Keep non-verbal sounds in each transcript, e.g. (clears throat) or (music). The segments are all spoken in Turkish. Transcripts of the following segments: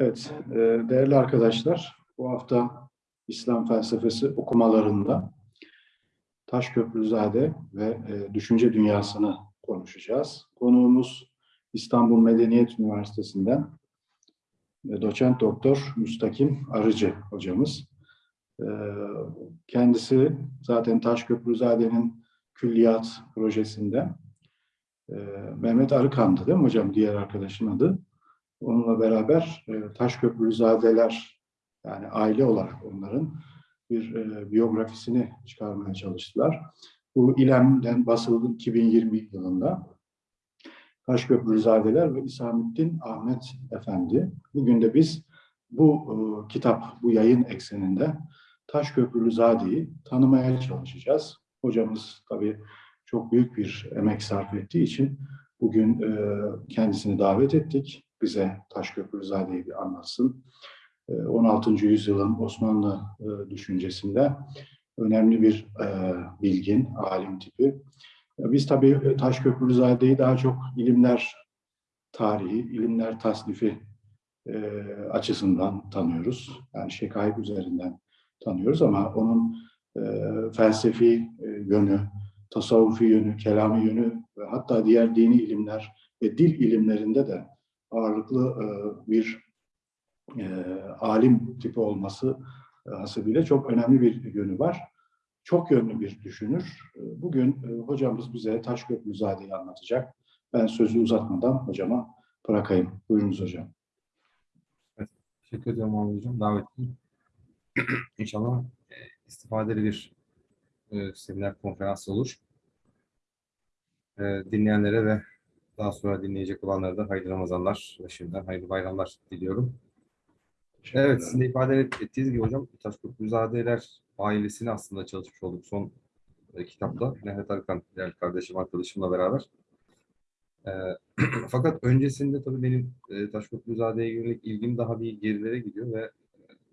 Evet, e, değerli arkadaşlar, bu hafta İslam felsefesi okumalarında Taşköprüzade ve e, düşünce dünyasını konuşacağız. Konuğumuz İstanbul Medeniyet Üniversitesi'nden e, doçent doktor Müstakim Arıcı hocamız. Kendisi zaten Taşköprüzade'nin külliyat projesinde Mehmet Arıkan'dı değil mi hocam diğer arkadaşın adı? Onunla beraber e, Taşköprüzadeler yani aile olarak onların bir e, biyografisini çıkarmaya çalıştılar. Bu İLEM'den basıldı 2020 yılında. Taşköprüzadeler ve İsamettin Ahmet Efendi. Bugün de biz bu e, kitap, bu yayın ekseninde Taşköprüzade'yi tanımaya çalışacağız. Hocamız tabii çok büyük bir emek sarf ettiği için bugün e, kendisini davet ettik. Bize Taşköprüzade'yi bir anlatsın. 16. yüzyılın Osmanlı e, düşüncesinde önemli bir e, bilgin, alim tipi. Biz tabii Taşköprüzade'yi daha çok ilimler tarihi, ilimler tasnifi e, açısından tanıyoruz. Yani şekayip üzerinden tanıyoruz ama onun felsefi yönü, tasavvufi yönü, kelami yönü ve hatta diğer dini ilimler ve dil ilimlerinde de ağırlıklı bir e, alim tipi olması e, hasebiyle çok önemli bir yönü var. Çok yönlü bir düşünür. E, bugün e, hocamız bize Taşköprüzade'yi anlatacak. Ben sözü uzatmadan hocama bırakayım. Buyurunuz hocam. Evet, teşekkür ederim Muhammed Hocam. Davetli. İnşallah e, istifadeli bir e, seminer konferans olur. E, dinleyenlere ve daha sonra dinleyecek olanlara da hayırlı Ramazanlar ve şimdiden hayırlı bayramlar diliyorum. Evet, sizin de ifade ettiğiniz gibi hocam Taşköprüzadeler ailesini aslında çalışmış olduk son e, kitapta. Mehmet Arkan, değerli kardeşim, arkadaşımla beraber. E, (clears throat) fakat öncesinde tabii benim e, Taşköprüzade'ye yönelik ilgim daha bir gerilere gidiyor ve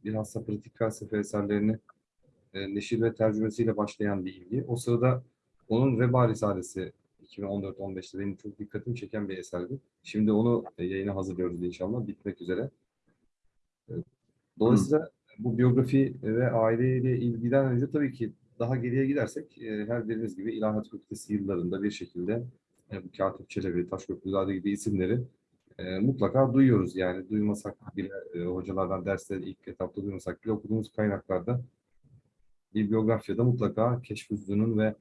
bilhassa pratik felsefe eserlerini e, neşir ve tercümesiyle başlayan bir ilgi. O sırada onun Veba Risalesi 2014-15'te benim çok dikkatimi çeken bir eserdi. Şimdi onu yayına hazırlıyoruz inşallah. Bitmek üzere. Dolayısıyla Hı. bu biyografi ve aileyle ilgiden önce tabii ki daha geriye gidersek e, her biriniz gibi İlahiyat Fakültesi yıllarında bir şekilde e, bu Katip Çelebi, Taşköprüzade gibi isimleri e, mutlaka duyuyoruz. Yani duymasak bile hocalardan dersleri ilk etapta duymasak bile okuduğumuz kaynaklarda bir biyografyada mutlaka Keşfüzlü'nün ve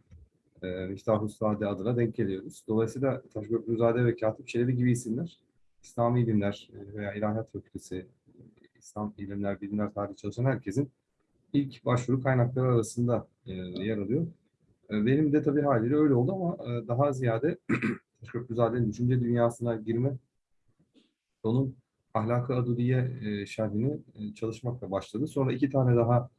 e, Miftahüzzade adına denk geliyoruz. Dolayısıyla Taşköprüzade ve Katip Çelebi gibi isimler İslami ilimler veya İlahiyat Fakültesi İslam ilimler, bilimler tarihi çalışan herkesin ilk başvuru kaynakları arasında e, yer alıyor. E, benim de tabii haliyle öyle oldu ama e, daha ziyade (clears throat) Köprüzade'nin düşünce dünyasına girme, onun Ahlak-ı Adudiye e, şerhini e, çalışmakla başladı. Sonra iki tane daha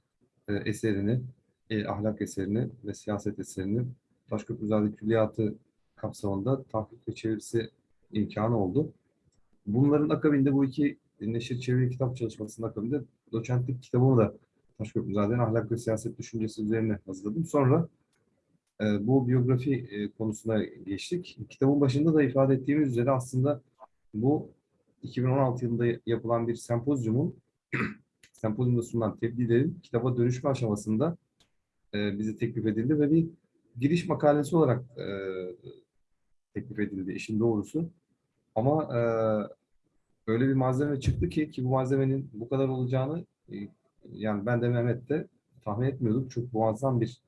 e, eserini, e, ahlak eserini ve siyaset eserini Taşköprüzade Külliyatı kapsamında tahkik ve çevirisi imkanı oldu. Bunların akabinde bu iki neşir çeviri kitap çalışmasının akabinde doçentlik kitabımı da Taşköprüzade'nin ahlak ve siyaset düşüncesi üzerine hazırladım. Sonra e, bu biyografi e, konusuna geçtik. Kitabın başında da ifade ettiğimiz üzere aslında bu 2016 yılında yapılan bir sempozyumun (clears throat) sempozyumda sunulan tebliğlerin kitaba dönüşme aşamasında e, bize teklif edildi ve bir giriş makalesi olarak e, teklif edildi işin doğrusu. Ama e, öyle bir malzeme çıktı ki ki bu malzemenin bu kadar olacağını e, yani ben de Mehmet de tahmin etmiyorduk. Çok muazzam bir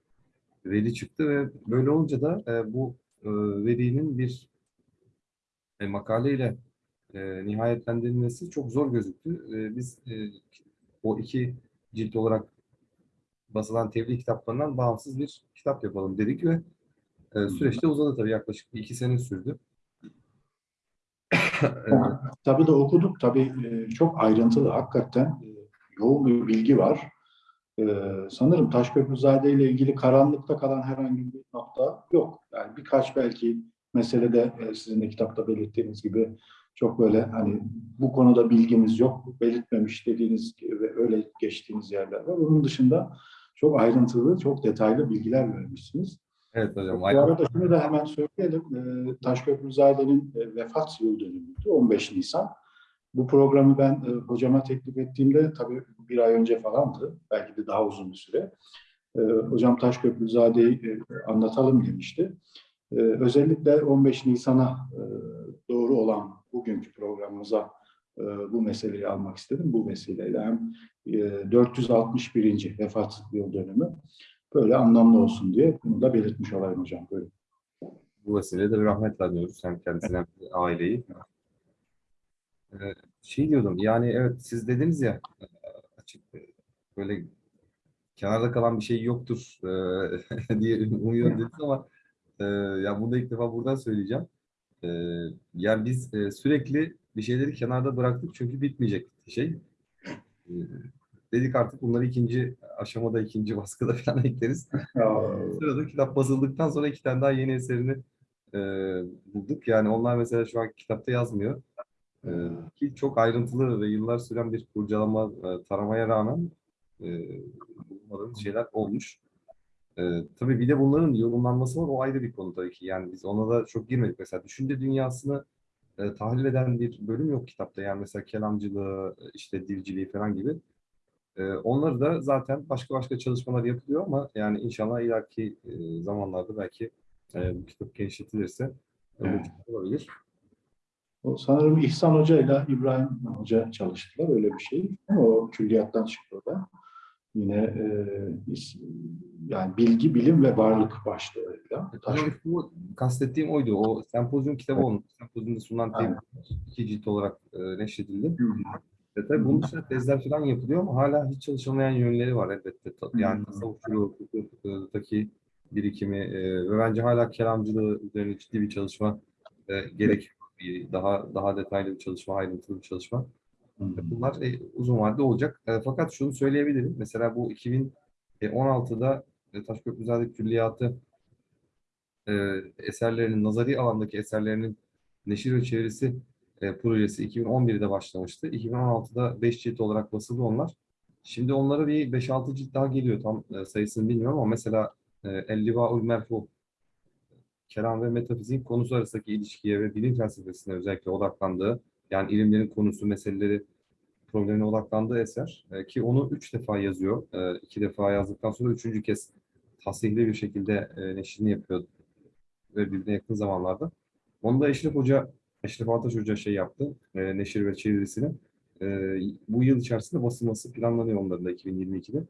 veri çıktı ve böyle olunca da e, bu e, verinin bir e, makaleyle e, nihayetlendirilmesi çok zor gözüktü. E, biz e, o iki cilt olarak basılan tebliğ kitaplarından bağımsız bir kitap yapalım dedik ve e, süreçte uzadı tabii yaklaşık iki sene sürdü. (laughs) Tabii de okuduk. Tabii e, çok ayrıntılı. Hakikaten e, yoğun bir bilgi var. E, sanırım Taşköprüzade ile ilgili karanlıkta kalan herhangi bir nokta yok. Yani birkaç belki meselede sizin de kitapta belirttiğiniz gibi çok böyle hani bu konuda bilgimiz yok, belirtmemiş dediğiniz ve öyle geçtiğiniz yerler var. Onun dışında çok ayrıntılı, çok detaylı bilgiler vermişsiniz. Evet hocam. Bu arada şunu da hemen söyleyelim. E, Taşköprüzade'nin e, vefat yıl dönümüydü. 15 Nisan. Bu programı ben e, hocama teklif ettiğimde tabii bir ay önce falandı. Belki de daha uzun bir süre. E, hocam Taşköprüzade'yi e, anlatalım demişti. E, özellikle 15 Nisan'a e, doğru olan bugünkü programımıza bu meseleyi almak istedim. Bu vesileyle hem e, 461. vefat yıl dönümü böyle anlamlı olsun diye bunu da belirtmiş olayım hocam. Böyle. Bu vesileyle de rahmetle anıyoruz hem kendisine hem aileyi. Ee, şey diyordum yani evet siz dediniz ya e, açık e, böyle kenarda kalan bir şey yoktur e, (laughs) diye umuyorum dediniz ama e, ya bunu da ilk defa buradan söyleyeceğim. E, yani biz e, sürekli bir şeyleri kenarda bıraktık çünkü bitmeyecek şey. E, dedik artık bunları ikinci aşamada, ikinci baskıda (laughs) falan ekleriz. Sırada kitap basıldıktan sonra iki tane daha yeni eserini e, bulduk. Yani onlar mesela şu an kitapta yazmıyor. E, ki çok ayrıntılı ve yıllar süren bir kurcalama, e, taramaya rağmen e, bulmadığımız şeyler olmuş. E, tabii bir de bunların yorumlanması var. O ayrı bir konu tabii ki. Yani biz ona da çok girmedik. Mesela düşünce dünyasını e, tahlil eden bir bölüm yok kitapta. Yani mesela kelamcılığı, işte dilciliği falan gibi. E, onları da zaten başka başka çalışmalar yapılıyor ama yani inşallah ileriki e, zamanlarda belki e, bu kitap genişletilirse Evet. olabilir. O sanırım İhsan Hoca ile İbrahim Hoca çalıştılar öyle bir şey. O külliyattan çıktı o da. Yine e, yani bilgi, bilim ve varlık başlığıyla. Taş, Hocam bu kastettiğim oydu. O sempozyum kitabı olmuş. Sempozyumda sunulan tez iki cilt olarak e, neşredildi. Hı. Ve tabii bunun dışında tezler falan yapılıyor ama hala hiç çalışılmayan yönleri var elbette. Yani Hı. hukuktaki birikimi e, ve bence hala kelamcılığı üzerine ciddi bir çalışma e, gerekiyor. Bir Daha daha detaylı bir çalışma, ayrıntılı bir çalışma. Bunlar e, uzun vadede olacak. E, fakat şunu söyleyebilirim. Mesela bu 2016'da e, Taşköprüzade Külliyatı e, eserlerinin, nazari alandaki eserlerinin neşir ve çevirisi e, projesi 2011'de başlamıştı. 2016'da 5 cilt olarak basıldı onlar. Şimdi onlara bir 5-6 cilt daha geliyor. Tam e, sayısını bilmiyorum ama mesela e, El-Livaul Merfu kelam ve metafizik konusu arasındaki ilişkiye ve bilim felsefesine özellikle odaklandığı, yani ilimlerin konusu, meseleleri, problemine odaklandığı eser. E, ki onu üç defa yazıyor. E, iki defa yazdıktan sonra üçüncü kez tasihli bir şekilde e, neşrini yapıyor ve birbirine yakın zamanlarda. Onu da Eşref Hoca, Eşref Ataş Hoca şey yaptı, e, neşir ve çevirisini. E, bu yıl içerisinde basılması planlanıyor onların da 2022'de.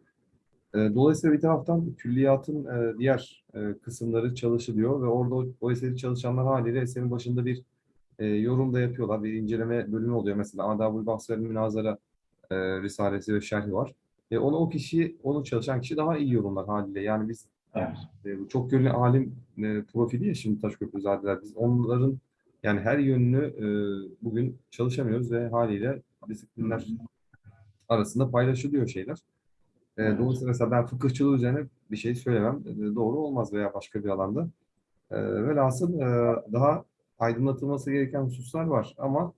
E, dolayısıyla bir taraftan külliyatın e, diğer e, kısımları çalışılıyor ve orada o, o eseri çalışanlar haliyle eserin başında bir e, yorum da yapıyorlar. Bir inceleme bölümü oluyor. Mesela Adabul Bahs ve Münazara e, Risalesi ve Şerhi var. E, onu o kişi, onu çalışan kişi daha iyi yorumlar haliyle. Yani biz Evet. e, bu çok yönlü alim e, profili ya şimdi Taşköprüzadeler. Biz onların yani her yönünü e, bugün çalışamıyoruz ve haliyle disiplinler arasında paylaşılıyor şeyler. E, Evet. dolayısıyla mesela ben fıkıhçılığı üzerine bir şey söylemem e, doğru olmaz veya başka bir alanda. E, velhasıl e, daha aydınlatılması gereken hususlar var ama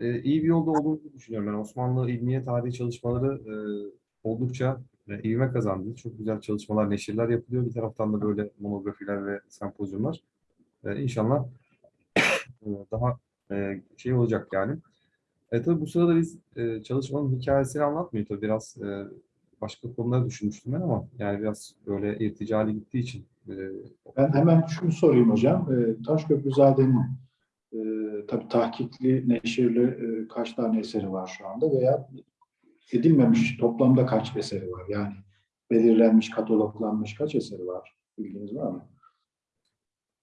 e, iyi bir yolda olduğumuzu düşünüyorum. Ben Osmanlı ilmiye tarihi çalışmaları e, oldukça e, ivme kazandı. Çok güzel çalışmalar, neşirler yapılıyor. Bir taraftan da böyle monografiler ve sempozyumlar. E, inşallah e, daha e, şey olacak yani. E, tabii bu sırada biz e, çalışmanın hikayesini anlatmıyor tabii biraz e, başka konuları düşünmüştüm ben ama yani biraz böyle irticali gittiği için Ben hemen şunu sorayım hocam. E, Taşköprüzade'nin e, tabii tahkikli, neşirli e, kaç tane eseri var şu anda veya edilmemiş toplamda kaç eseri var? Yani belirlenmiş, kataloglanmış kaç eseri var? Bilginiz var mı?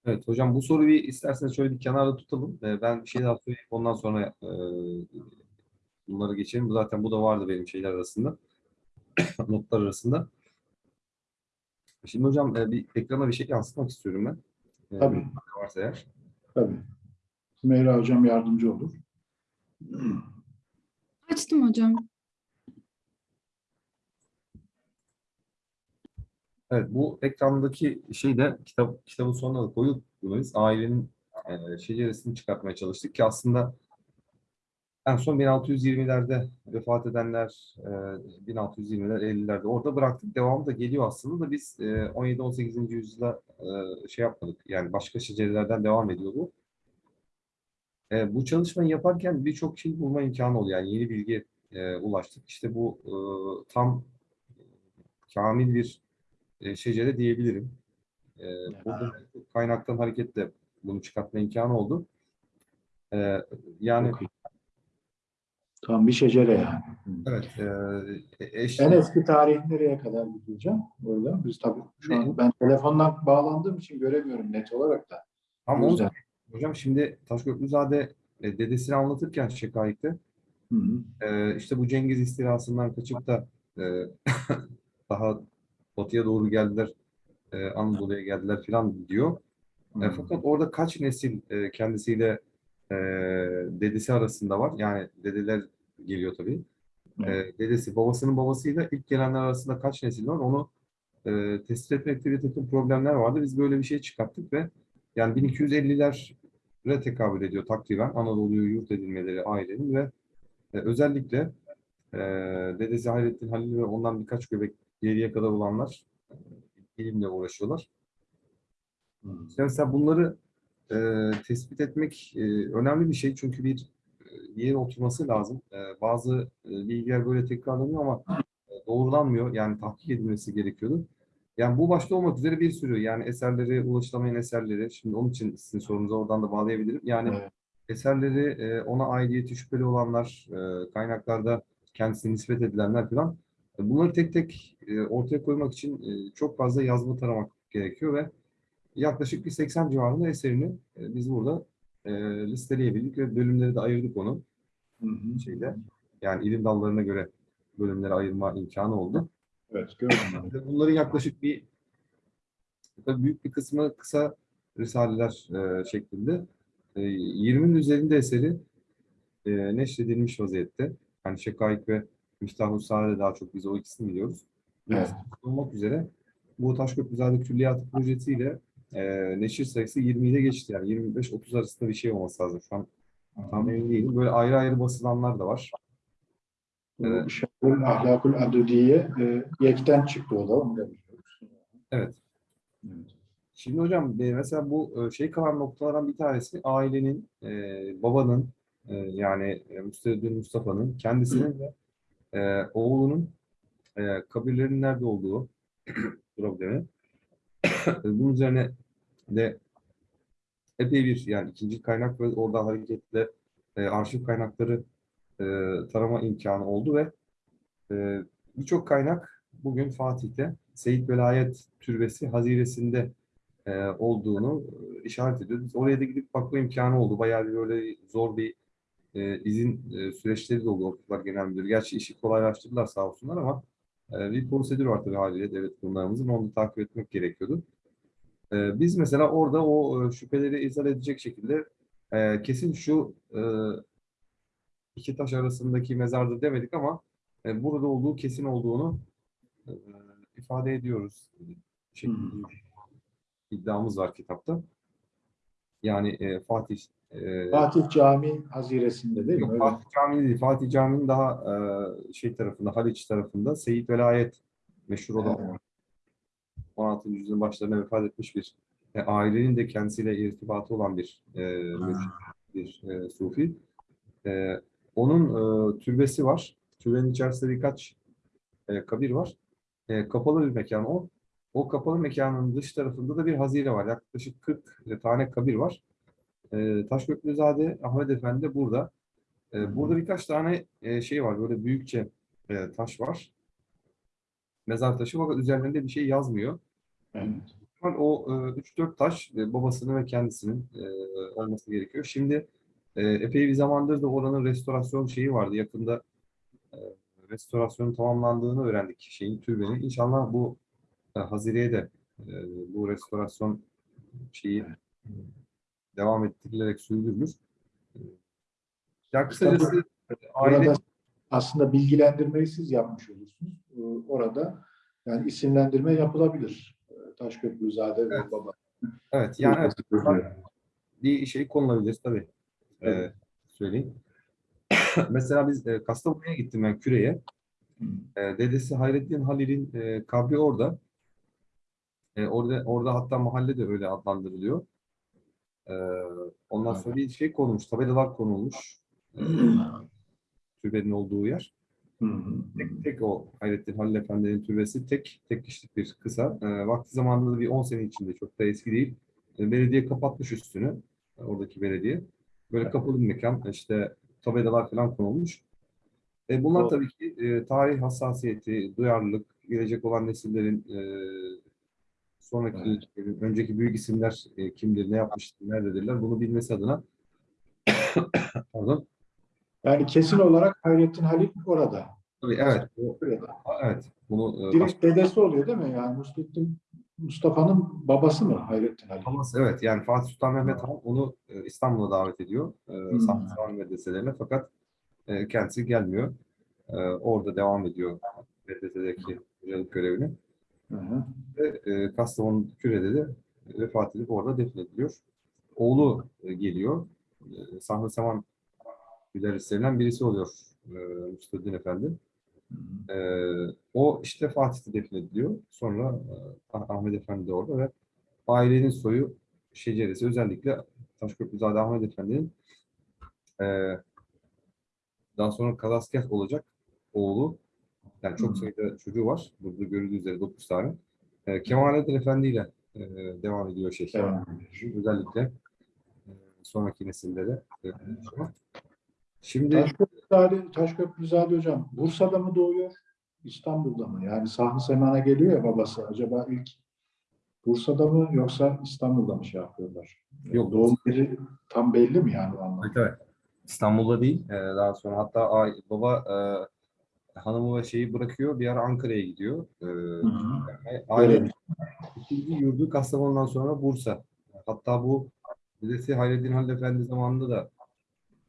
Evet hocam bu soruyu bir isterseniz şöyle bir kenarda tutalım. Ee, ben bir şey daha söyleyeyim ondan sonra e, bunları geçelim. Zaten bu da vardı benim şeyler arasında. (coughs) Notlar arasında. Şimdi hocam e, bir ekrana bir şey yansıtmak istiyorum ben. E, Tabii. Varsa eğer. Tabii. Sümeyra hocam yardımcı olur. Açtım hocam. Evet bu ekrandaki şey de kitap kitabın sonuna da koyduk. Biz ailenin e, şeceresini çıkartmaya çalıştık ki aslında en son 1620'lerde vefat edenler, e, 1620'ler, 50'lerde orada bıraktık. Devamı da geliyor aslında da biz e, 17-18. yüzyılda e, şey yapmadık. Yani başka şecerelerden devam ediyor bu. E, bu çalışmayı yaparken birçok şey bulma imkanı oluyor. Yani yeni bilgi e, ulaştık. İşte bu e, tam kamil bir e, şecere diyebilirim. E, burada kaynaktan hareketle bunu çıkartma imkanı oldu. E, yani Çok iyi. Tam bir şecere yani. evet e, eş, En eski tarih nereye kadar gideceğim? Orada biz tabii şu an ben telefondan bağlandığım için göremiyorum net olarak da. ama yüzden. hocam şimdi Taşköprüzade e, dedesini anlatırken Şekayet'te Hı hı. e, işte bu Cengiz istilasından kaçıp da e, (laughs) daha batıya doğru geldiler, e, Anadolu'ya geldiler falan diyor. Hı E, fakat orada kaç nesil e, kendisiyle e, dedesi arasında var. Yani dedeler geliyor tabii. Evet. E, dedesi babasının babasıyla ilk gelenler arasında kaç nesil var onu e, tespit etmekte bir takım problemler vardı. Biz böyle bir şey çıkarttık ve yani 1250'lere tekabül ediyor takriben Anadolu'yu yurt edilmeleri ailenin ve e, özellikle e, dedesi Hayrettin Halil ve ondan birkaç göbek geriye kadar olanlar e, ilimle uğraşıyorlar. Hı. İşte mesela bunları e, tespit etmek e, önemli bir şey çünkü bir yere oturması lazım. E, bazı e, bilgiler böyle tekrarlanıyor ama e, doğrulanmıyor. Yani tahkik edilmesi gerekiyordu. Yani bu başta olmak üzere bir sürü yani eserleri, ulaşılamayan eserleri, şimdi onun için sizin sorunuza oradan da bağlayabilirim. Yani Evet. eserleri e, ona aidiyeti şüpheli olanlar, e, kaynaklarda kendisine nispet edilenler falan e, bunları tek tek e, ortaya koymak için e, çok fazla yazma taramak gerekiyor ve yaklaşık bir 80 civarında eserini biz burada e, listeleyebildik ve bölümleri de ayırdık onu Hı hı. şeyde. Yani ilim dallarına göre bölümlere ayırma imkanı oldu. Evet gördüm. Bunların yaklaşık bir tabii büyük bir kısmı kısa risaleler e, şeklinde. E, 20'nin üzerinde eseri e, neşredilmiş vaziyette. Yani Şekaik ve Miftah-ı Saade daha çok biz o ikisini biliyoruz. Evet. olmak üzere bu Taşköprüzade Külliyatı projesiyle e, neşir sayısı 20 ile geçti. Yani 25-30 arasında bir şey olması lazım. Şu an tam emin değilim. Böyle ayrı ayrı basılanlar da var. Evet. Bu Şerhul Ahlakul Adudiye e, yekten çıktı o da onu da biliyoruz. Evet. Evet. Şimdi hocam e, mesela bu e, şey kalan noktalardan bir tanesi ailenin, e, babanın e, yani Müstehcin Mustafa'nın kendisinin ve e, oğlunun e, kabirlerinin nerede olduğu (clears throat) problemi. Bunun üzerine de epey bir yani ikinci kaynak ve oradan hareketle e, arşiv kaynakları e, tarama imkanı oldu ve e, birçok kaynak bugün Fatih'te Seyit Velayet Türbesi haziresinde e, olduğunu e, işaret ediyor. Biz oraya da gidip bakma imkanı oldu. Bayağı bir böyle zor bir e, izin e, süreçleri de oldu Okullar Genel Müdürü. Gerçi işi kolaylaştırdılar sağ olsunlar ama e, bir prosedür var tabii haliyle devlet kurumlarımızın. Onu da takip etmek gerekiyordu. E, biz mesela orada o e, şüpheleri izah edecek şekilde e, kesin şu e, iki taş arasındaki mezardır demedik ama e, burada olduğu kesin olduğunu e, ifade ediyoruz. Şeklinde Hmm. iddiamız var kitapta. Yani e, Fatih e, Fatih Camii haziresinde değil mi? Yok, Öyle. Fatih Camii değil. Fatih Camii'nin daha e, şey tarafında, Haliç tarafında Seyit Velayet meşhur olan Evet. 16. yüzyılın başlarına vefat etmiş bir e, ailenin de kendisiyle irtibatı olan bir e, mürşid, bir e, sufi. E, onun e, türbesi var. Türbenin içerisinde birkaç e, kabir var. E, kapalı bir mekan o. O kapalı mekanın dış tarafında da bir hazine var. Yaklaşık 40 tane kabir var. E, Taşköprüzade Ahmet Efendi de burada. E, burada birkaç tane e, şey var. Böyle büyükçe e, taş var. Mezar taşı fakat üzerlerinde bir şey yazmıyor. Evet. O e, 3-4 taş e, babasının ve kendisinin e, olması gerekiyor. Şimdi e, epey bir zamandır da oranın restorasyon şeyi vardı. Yakında e, restorasyonun tamamlandığını öğrendik şeyin türbenin. İnşallah bu e, Hazire'ye de e, bu restorasyon şeyi devam ettirilerek sürdürülür. E, Ya kısacası e, aile aslında bilgilendirmeyi siz yapmış olursunuz. Ee, Orada yani isimlendirme yapılabilir. Ee, Taşköprüzade ve Baba. evet yani evet, bir şey konulabilir tabii. Evet. söyleyeyim. (coughs) Mesela biz e, Kastamonu'ya gittim ben Küre'ye. Hı. E, dedesi Hayrettin Halil'in e, kabri orada. E, orada orada hatta mahalle de öyle adlandırılıyor. Ee, ondan sonra bir şey konulmuş, tabelalar konulmuş. Ee, (clears throat) türbenin olduğu yer. Tek, tek o Hayrettin Halil Efendi'nin türbesi tek tek kişilik bir kısa. Ee, vakti zamanında da bir 10 sene içinde çok da eski değil. Ee, belediye kapatmış üstünü. e, Oradaki belediye. Böyle kapalı bir mekan. işte tabelalar falan konulmuş. E, bunlar Doğru. tabii ki e, tarih hassasiyeti, duyarlılık, gelecek olan nesillerin e, sonraki, önceki büyük isimler e, kimdir, ne yapmıştır, nerededirler bunu bilmesi adına (coughs) pardon. Yani kesin olarak Hayrettin Halil orada. Tabii evet. Burada. Evet. Bunu e, Direkt dedesi oluyor değil mi? Yani Mustafa- Mustafa'nın babası mı Hayrettin Halil? Babası evet yani Fatih Sultan Mehmet Han onu e, İstanbul'a davet ediyor. E, Hmm. Saman medreselerine fakat e, kendisi gelmiyor. E, orada devam ediyor medresedeki görevini. Hı hı. Ve e, Kastamonu Küre'de de vefat edip orada defnediliyor. Oğlu e, geliyor. E, Sahne Saman müderrislerinden birisi oluyor e, Müstedin Efendi. Hı hı. Ee, o işte Fatih'te defnediliyor. Sonra e, Ah- Ahmet Efendi de orada ve ailenin soyu şeceresi özellikle Taşköprüzade Ahmet Efendi'nin e, daha sonra kalasker olacak oğlu yani çok sayıda çocuğu var. Burada görüldüğü üzere 9 tane. E, Kemalettin Efendi ile e, devam ediyor şey. Devam Özellikle e, sonraki nesillere. e, Şimdi Taşköprüzade, Taşköprüzade hocam Bursa'da mı doğuyor? İstanbul'da mı? Yani Sahı Seman'a geliyor ya babası. Acaba ilk Bursa'da mı yoksa İstanbul'da mı şey yapıyorlar? Yok. Doğum yeri tam belli mi yani o anlamda? Evet, evet. İstanbul'da değil. Ee, daha sonra hatta ay- baba e, hanımı ve şeyi bırakıyor. Bir ara Ankara'ya gidiyor. Ee, Hı hı. ve aile ikinci yurdu Kastamonu'dan sonra Bursa. Hatta bu Dedesi Hayreddin Halil Efendi zamanında da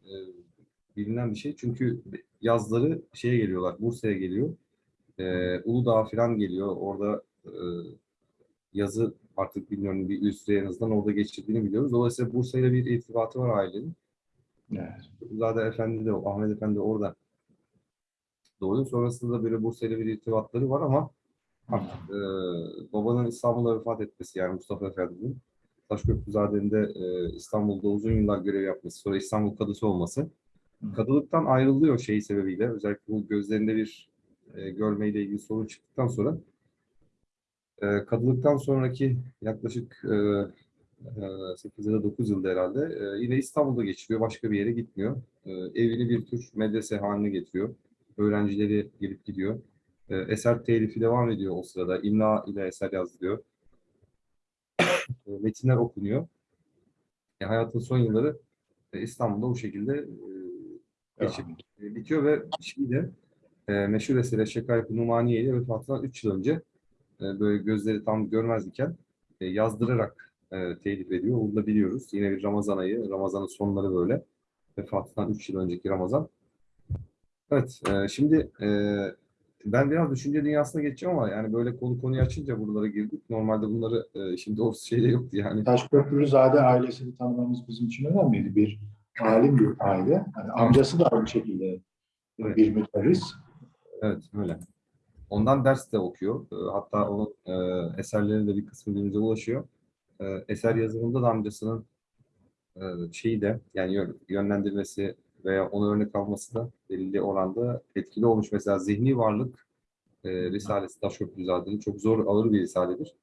e, bilinen bir şey. Çünkü yazları şeye geliyorlar. Bursa'ya geliyor. Ee, Uludağ falan geliyor. Orada e, yazı artık bilmiyorum bir üst en azından orada geçirdiğini biliyoruz. Dolayısıyla Bursa ile bir irtibatı var ailenin. Evet. Zade Efendi de, Ahmet Efendi de orada doğuyor. Sonrasında da böyle Bursa ile bir irtibatları var ama artık e, babanın İstanbul'da vefat etmesi yani Mustafa Efendi'nin Taşköprüzade'nin de e, İstanbul'da uzun yıllar görev yapması, sonra İstanbul kadısı olması. Hı. Kadılıktan ayrılıyor şeyi sebebiyle. Özellikle bu gözlerinde bir e, görmeyle ilgili sorun çıktıktan sonra e, kadılıktan sonraki yaklaşık e, e, 8 ya da 9 yılda herhalde e, yine İstanbul'da geçiriyor. Başka bir yere gitmiyor. E, evini bir tür medrese haline getiriyor. Öğrencileri gelip gidiyor. E, eser telifi devam ediyor o sırada. İmla ile eser yazdırıyor. E, metinler okunuyor. E, hayatın son yılları e, İstanbul'da bu şekilde e, geçip e, bitiyor ve şimdi de e, meşhur eseri Şekayet Numaniye ile vefatından 3 yıl önce e, böyle gözleri tam görmez iken e, yazdırarak e, telif ediyor. Bunu da biliyoruz. Yine bir Ramazan ayı, Ramazan'ın sonları böyle. Vefatından 3 yıl önceki Ramazan. Evet, e, şimdi e, ben biraz düşünce dünyasına geçeceğim ama yani böyle konu konuyu açınca buralara girdik. Normalde bunları e, şimdi o şeyde yoktu yani. Taşköprülüzade ailesini tanımamız bizim için önemliydi. Bir alim bir aile. Yani amcası da aynı şekilde Evet. bir müderris. Evet, öyle. Ondan ders de okuyor. E, Hatta onun e, eserleri de bir kısmı günümüze ulaşıyor. E, eser yazımında da amcasının e, şeyi de yani yön- yönlendirmesi veya onu örnek alması da belirli oranda etkili olmuş. Mesela Zihni Varlık e, Risalesi Taşköprüzade'nin çok zor ağır bir risaledir.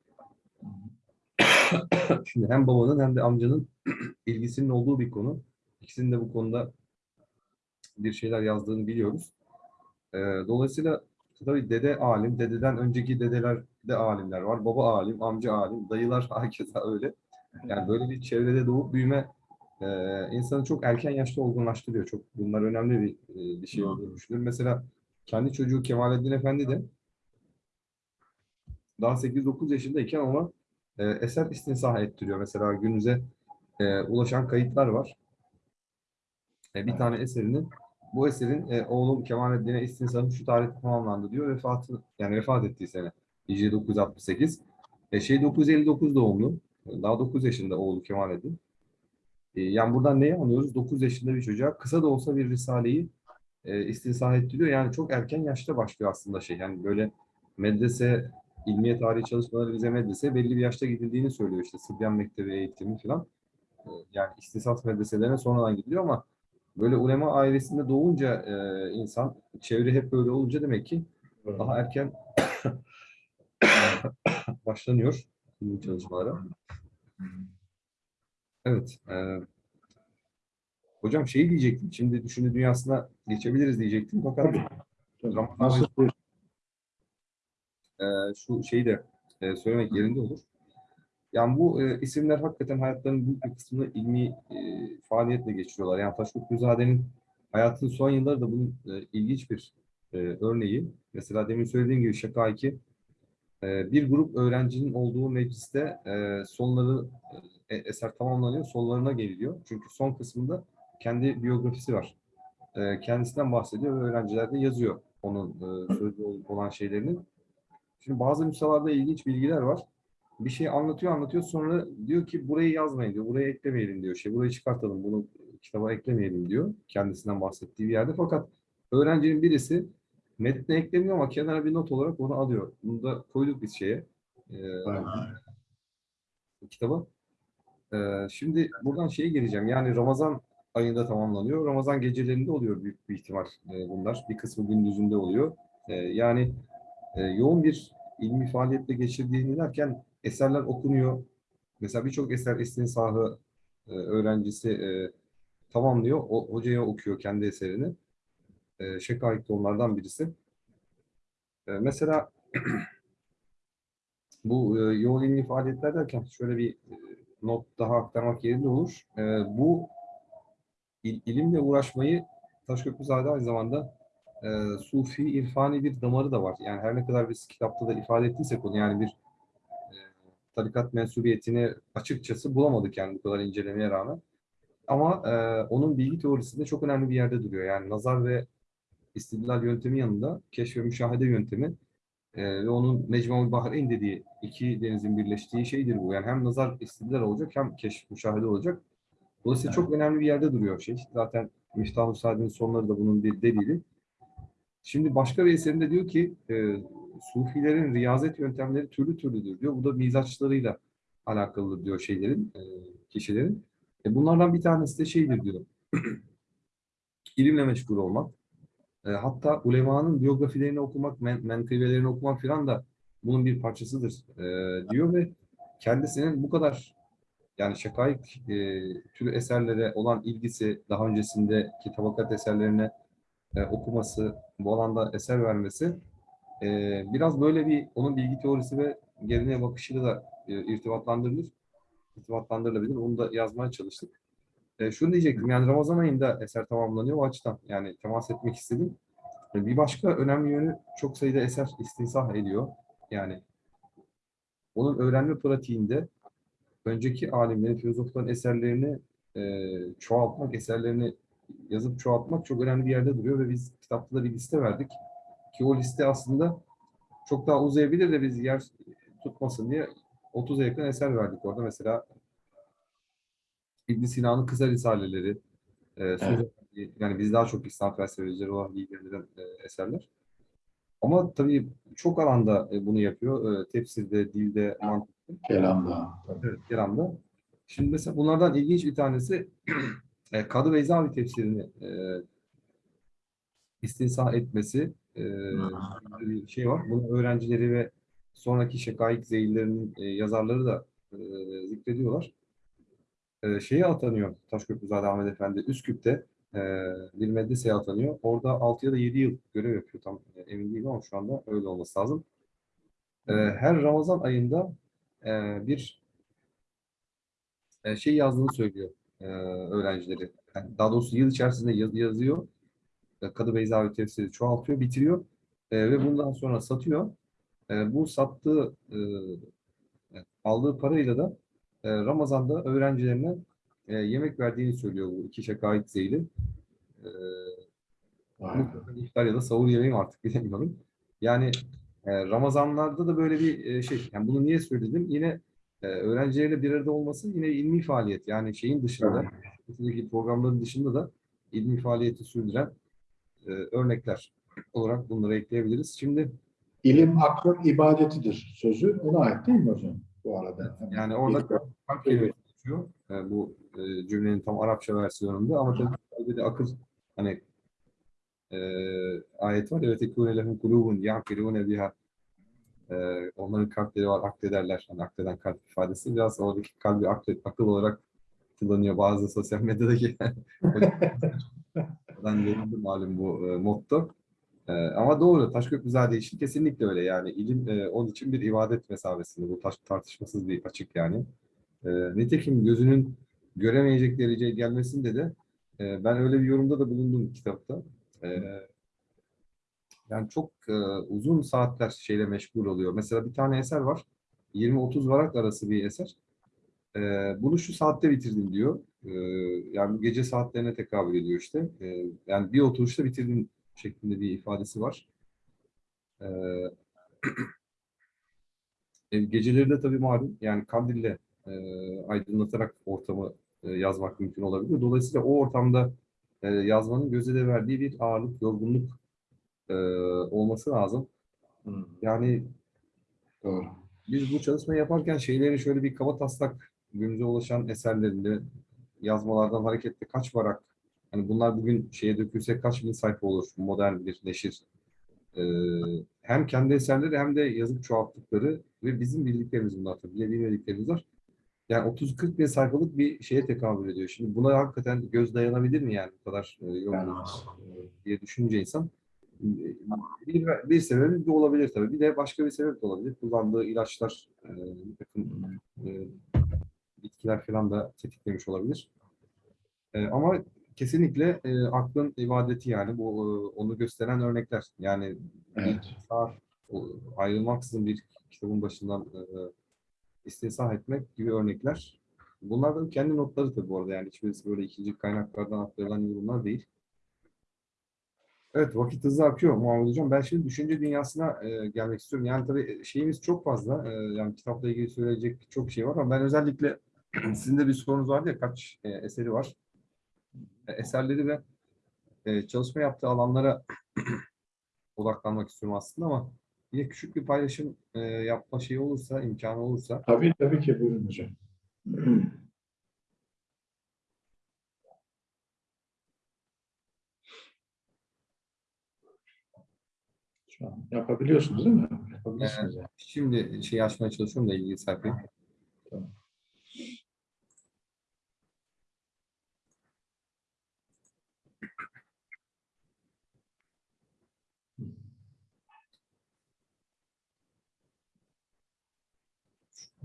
(coughs) Şimdi hem babanın hem de amcanın (coughs) ilgisinin olduğu bir konu. İkisinin de bu konuda bir şeyler yazdığını biliyoruz. Ee, dolayısıyla tabii dede alim, dededen önceki dedeler de alimler var. Baba alim, amca alim, dayılar (laughs) herkese öyle. Yani böyle bir çevrede doğup büyüme e, insanı çok erken yaşta olgunlaştırıyor. Çok bunlar önemli bir, e, bir şey olduğunu düşünüyorum. Mesela kendi çocuğu Kemalettin Efendi de daha 8-9 yaşındayken ona e, eser istinsah ettiriyor. Mesela günümüze e, ulaşan kayıtlar var. E, bir tane eserinin bu eserin e, oğlum Kemalettin'e istinsahı şu tarihte tamamlandı diyor. Vefatı yani vefat ettiği sene. Hicri 968. E, şey 959 doğumlu. Daha 9 yaşında oğlu Kemalettin. E, yani buradan neyi anlıyoruz? 9 yaşında bir çocuğa kısa da olsa bir risaleyi e, istinsah ettiriyor. Yani çok erken yaşta başlıyor aslında şey. Yani böyle medrese, ilmiye tarihi çalışmaları bize medrese belli bir yaşta gidildiğini söylüyor. İşte Sıbyan Mektebi eğitimi falan. E, Yani istisas medreselerine sonradan gidiliyor ama böyle ulema ailesinde doğunca e, insan, çevre hep böyle olunca demek ki daha erken (coughs) başlanıyor çalışmalara. Evet. e, hocam şeyi diyecektim. Şimdi düşünce dünyasına geçebiliriz diyecektim. Fakat. Ramazan Nasıl e, şu şeyi de e, söylemek yerinde olur. Yani bu e, isimler hakikaten hayatlarının büyük bir kısmını ilmi e, faaliyetle geçiriyorlar. Yani Taşkut Güzade'nin hayatının son yılları da bunun e, ilginç bir e, örneği. Mesela demin söylediğim gibi Şaka 2 e, bir grup öğrencinin olduğu mecliste e, sonları e, eser tamamlanıyor, sonlarına geliliyor. Çünkü son kısmında kendi biyografisi var. E, kendisinden bahsediyor ve öğrenciler de yazıyor onun e, sözlü ol- olan şeylerini. Şimdi bazı nüshalarda ilginç bilgiler var. Bir şey anlatıyor anlatıyor sonra diyor ki burayı yazmayın diyor. Buraya eklemeyelim diyor. Şey burayı çıkartalım bunu kitaba eklemeyelim diyor. Kendisinden bahsettiği bir yerde. Fakat öğrencinin birisi metne eklemiyor ama kenara bir not olarak onu alıyor. Bunu da koyduk biz şeye. e, kitaba. E, şimdi buradan şeye geleceğim. Yani Ramazan ayında tamamlanıyor. Ramazan gecelerinde oluyor büyük bir ihtimal e, bunlar. Bir kısmı gündüzünde oluyor. E, yani e, yoğun bir ilmi faaliyetle geçirdiğini derken eserler okunuyor. Mesela birçok eser Esin Sahı e, öğrencisi e, tamamlıyor. O, hocaya okuyor kendi eserini. E, Şekayik de onlardan birisi. E, mesela (clears throat) bu e, yoğun ilmi faaliyetler derken şöyle bir e, not daha aktarmak yerinde olur. E, bu il- ilimle uğraşmayı Taşköprüzade aynı zamanda e, sufi, irfani bir damarı da var. Yani her ne kadar biz kitapta da ifade ettiysek onu yani bir e, tarikat mensubiyetini açıkçası bulamadık yani bu kadar incelemeye rağmen. Ama e, onun bilgi teorisinde çok önemli bir yerde duruyor. Yani nazar ve istidlal yöntemi yanında keşf ve müşahede yöntemi e, ve onun Mecmu'l Bahreyn dediği iki denizin birleştiği şeydir bu. Yani hem nazar istidlal olacak hem keşf müşahede olacak. Dolayısıyla çok önemli bir yerde duruyor şey. Zaten Miftah-ı sonları da bunun bir delili. Şimdi başka bir eserinde diyor ki e, Sufilerin riyazet yöntemleri türlü türlüdür diyor. Bu da mizaçlarıyla alakalı diyor şeylerin, e, kişilerin. E, bunlardan bir tanesi de şeydir diyor. (clears throat) İlimle meşgul olmak. E, hatta ulemanın biyografilerini okumak, men menkıbelerini okumak filan da bunun bir parçasıdır e, diyor ve kendisinin bu kadar yani şakayık e, türü eserlere olan ilgisi, daha öncesindeki tabakat eserlerine e, okuması, bu alanda eser vermesi e, biraz böyle bir onun bilgi teorisi ve geleneğe bakışıyla da e, irtibatlandırılır. irtibatlandırılabilir. Onu da yazmaya çalıştık. E, şunu diyecektim, yani Ramazan ayında eser tamamlanıyor o açıdan. Yani temas etmek istedim. E, bir başka önemli yönü çok sayıda eser istinsah ediyor. Yani onun öğrenme pratiğinde önceki alimlerin, filozofların eserlerini e, çoğaltmak, eserlerini yazıp çoğaltmak çok önemli bir yerde duruyor ve biz kitapta da bir liste verdik. Ki o liste aslında çok daha uzayabilir de biz yer tutmasın diye 30'a yakın eser verdik orada. Mesela İbn Sina'nın kısa risaleleri, e, söz- yani biz daha çok İslam felsefecileri olan ilgilenen e, eserler. Ama tabii çok alanda e, bunu yapıyor. E, tefsirde, dilde, mantıkta. Kelamda. Evet, Keram'da. Şimdi mesela bunlardan ilginç bir tanesi (clears throat) e, Kadı Beyzavi tefsirini e, istinsah etmesi e, bir şey var. Bunun öğrencileri ve sonraki şekayik zeyillerinin e, yazarları da e, zikrediyorlar. E, şeye atanıyor Taşköprüzade Ahmet Efendi Üsküp'te e, bir medreseye atanıyor. Orada 6 ya da 7 yıl görev yapıyor. Tam e, emin değilim ama şu anda öyle olması lazım. E, her Ramazan ayında e, bir e, şey yazdığını söylüyor e, öğrencileri. Yani daha doğrusu yıl içerisinde yaz- yazıyor. E, Kadı Beyzavi tefsiri çoğaltıyor, bitiriyor E, ve bundan sonra satıyor. E, bu sattığı e, aldığı parayla da Ramazan'da öğrencilerine e, yemek verdiğini söylüyor bu iki şakayet zeyli. E, muhtemelen iftar ya da sahur yemeği mi artık bilemiyorum. Yani e, Ramazanlarda da böyle bir e, şey. Yani bunu niye söyledim? Yine e, öğrencileriyle bir arada olması yine ilmi faaliyet. Yani şeyin dışında, buradaki programların dışında da ilmi faaliyeti sürdüren örnekler olarak bunları ekleyebiliriz. Şimdi İlim aklın ibadetidir sözü ona ait değil mi hocam bu arada? yani orada kalp kelimesi geçiyor. E, bu e, cümlenin tam Arapça versiyonunda ama tabii kalbi de akıl hani e, ayet var. Evet ekûne lehum kulûbun ya'kilûne biha e, onların kalpleri var aklederler. Hani akleden kalp ifadesi biraz oradaki kalbi akıl, akıl olarak kullanıyor bazı sosyal medyadaki (laughs) ben verildi malum bu e, motto. E, ama doğru Taşköprüzade için kesinlikle öyle yani ilim e, onun için bir ibadet mesabesinde bu taş, tartışmasız bir açık yani. E, nitekim gözünün göremeyecek dereceye gelmesinde de e, ben öyle bir yorumda da bulundum kitapta. E, yani çok e, uzun saatler şeyle meşgul oluyor. Mesela bir tane eser var. 20-30 varak arası bir eser. E, bunu şu saatte bitirdim diyor. E, yani gece saatlerine tekabül ediyor işte. E, yani bir oturuşta bitirdim şeklinde bir ifadesi var. E, (clears throat) e, geceleri de tabii malum yani kandille e, aydınlatarak ortamı e, yazmak mümkün olabilir. Dolayısıyla o ortamda e, yazmanın göze de verdiği bir ağırlık, yorgunluk e, olması lazım. Hmm, Yani Doğru. biz bu çalışmayı yaparken şeylerin şöyle bir kaba taslak günümüze ulaşan eserlerinde yazmalardan hareketle kaç varak hani bunlar bugün şeye dökülse kaç bin sayfa olur modern bir neşir. Ee, hem kendi eserleri hem de yazıp çoğalttıkları ve bizim bildiklerimiz bunlar tabii. Bile bilmediklerimiz var. Yani 30-40 bin sayfalık bir şeye tekabül ediyor. Şimdi buna hakikaten göz dayanabilir mi yani bu kadar e, yoğun Dayanamaz. diye düşününce insan bir, bir sebebi bu olabilir tabii. Bir de başka bir sebep de olabilir. Kullandığı ilaçlar, e, bir takım e, bitkiler falan da tetiklemiş olabilir. E, ama kesinlikle e, aklın ibadeti yani bu e, onu gösteren örnekler. Yani Evet. bir saat ayrılmaksızın bir kitabın başından e, istisna etmek gibi örnekler. Bunlar da kendi notları tabii bu arada yani hiçbirisi böyle ikinci kaynaklardan aktarılan yorumlar değil. Evet vakit hızlı akıyor Muhammed Hocam. Ben şimdi düşünce dünyasına e, gelmek istiyorum. Yani tabii şeyimiz çok fazla. E, yani kitapla ilgili söyleyecek çok şey var ama ben özellikle (clears throat) sizin de bir sorunuz vardı ya kaç e, eseri var. E, eserleri ve e, çalışma yaptığı alanlara (clears throat) odaklanmak istiyorum aslında ama yine küçük bir paylaşım e, yapma şeyi olursa, imkanı olursa Tabii tabii ki buyurun hocam. (clears throat) Şu an yapabiliyorsunuz değil mi? Yapabilirsiniz yani. şimdi şeyi açmaya çalışıyorum da ilgili sayfayı. Tamam.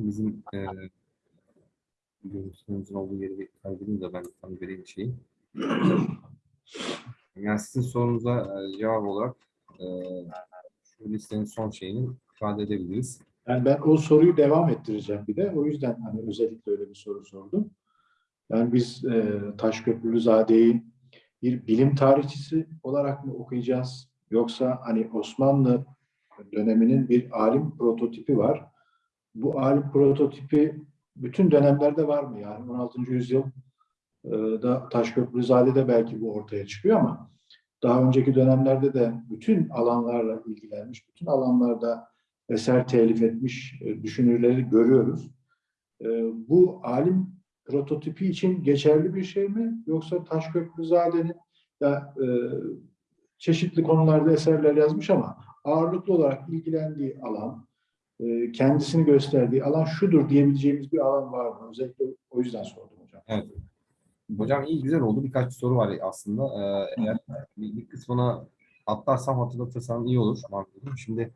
Bizim e, görüntümüzün olduğu yeri kaydedeyim de ben tam vereyim şeyi. Yani sizin sorunuza e, cevap olarak e, şu listenin son şeyini ifade edebiliriz. Yani ben o soruyu devam ettireceğim bir de. O yüzden hani özellikle öyle bir soru sordum. Yani biz e, Taşköprülüzade'yi bir bilim tarihçisi olarak mı okuyacağız? Yoksa hani Osmanlı döneminin bir alim prototipi var. Bu alim prototipi bütün dönemlerde var mı? Yani 16. yüzyıl e, da Taşköprüzade'de belki bu ortaya çıkıyor ama daha önceki dönemlerde de bütün alanlarla ilgilenmiş, bütün alanlarda eser telif etmiş e, düşünürleri görüyoruz. E, Bu alim prototipi için geçerli bir şey mi? Yoksa Taşköprüzade'nin ya, e, çeşitli konularda eserler yazmış ama ağırlıklı olarak ilgilendiği alan, e, kendisini gösterdiği alan şudur diyebileceğimiz bir alan var mı? Özellikle o yüzden sordum hocam. Evet. Hocam iyi güzel oldu. Birkaç soru var aslında. Ee, eğer bir, bir kısmına atlarsam hatırlatırsam iyi olur. Şimdi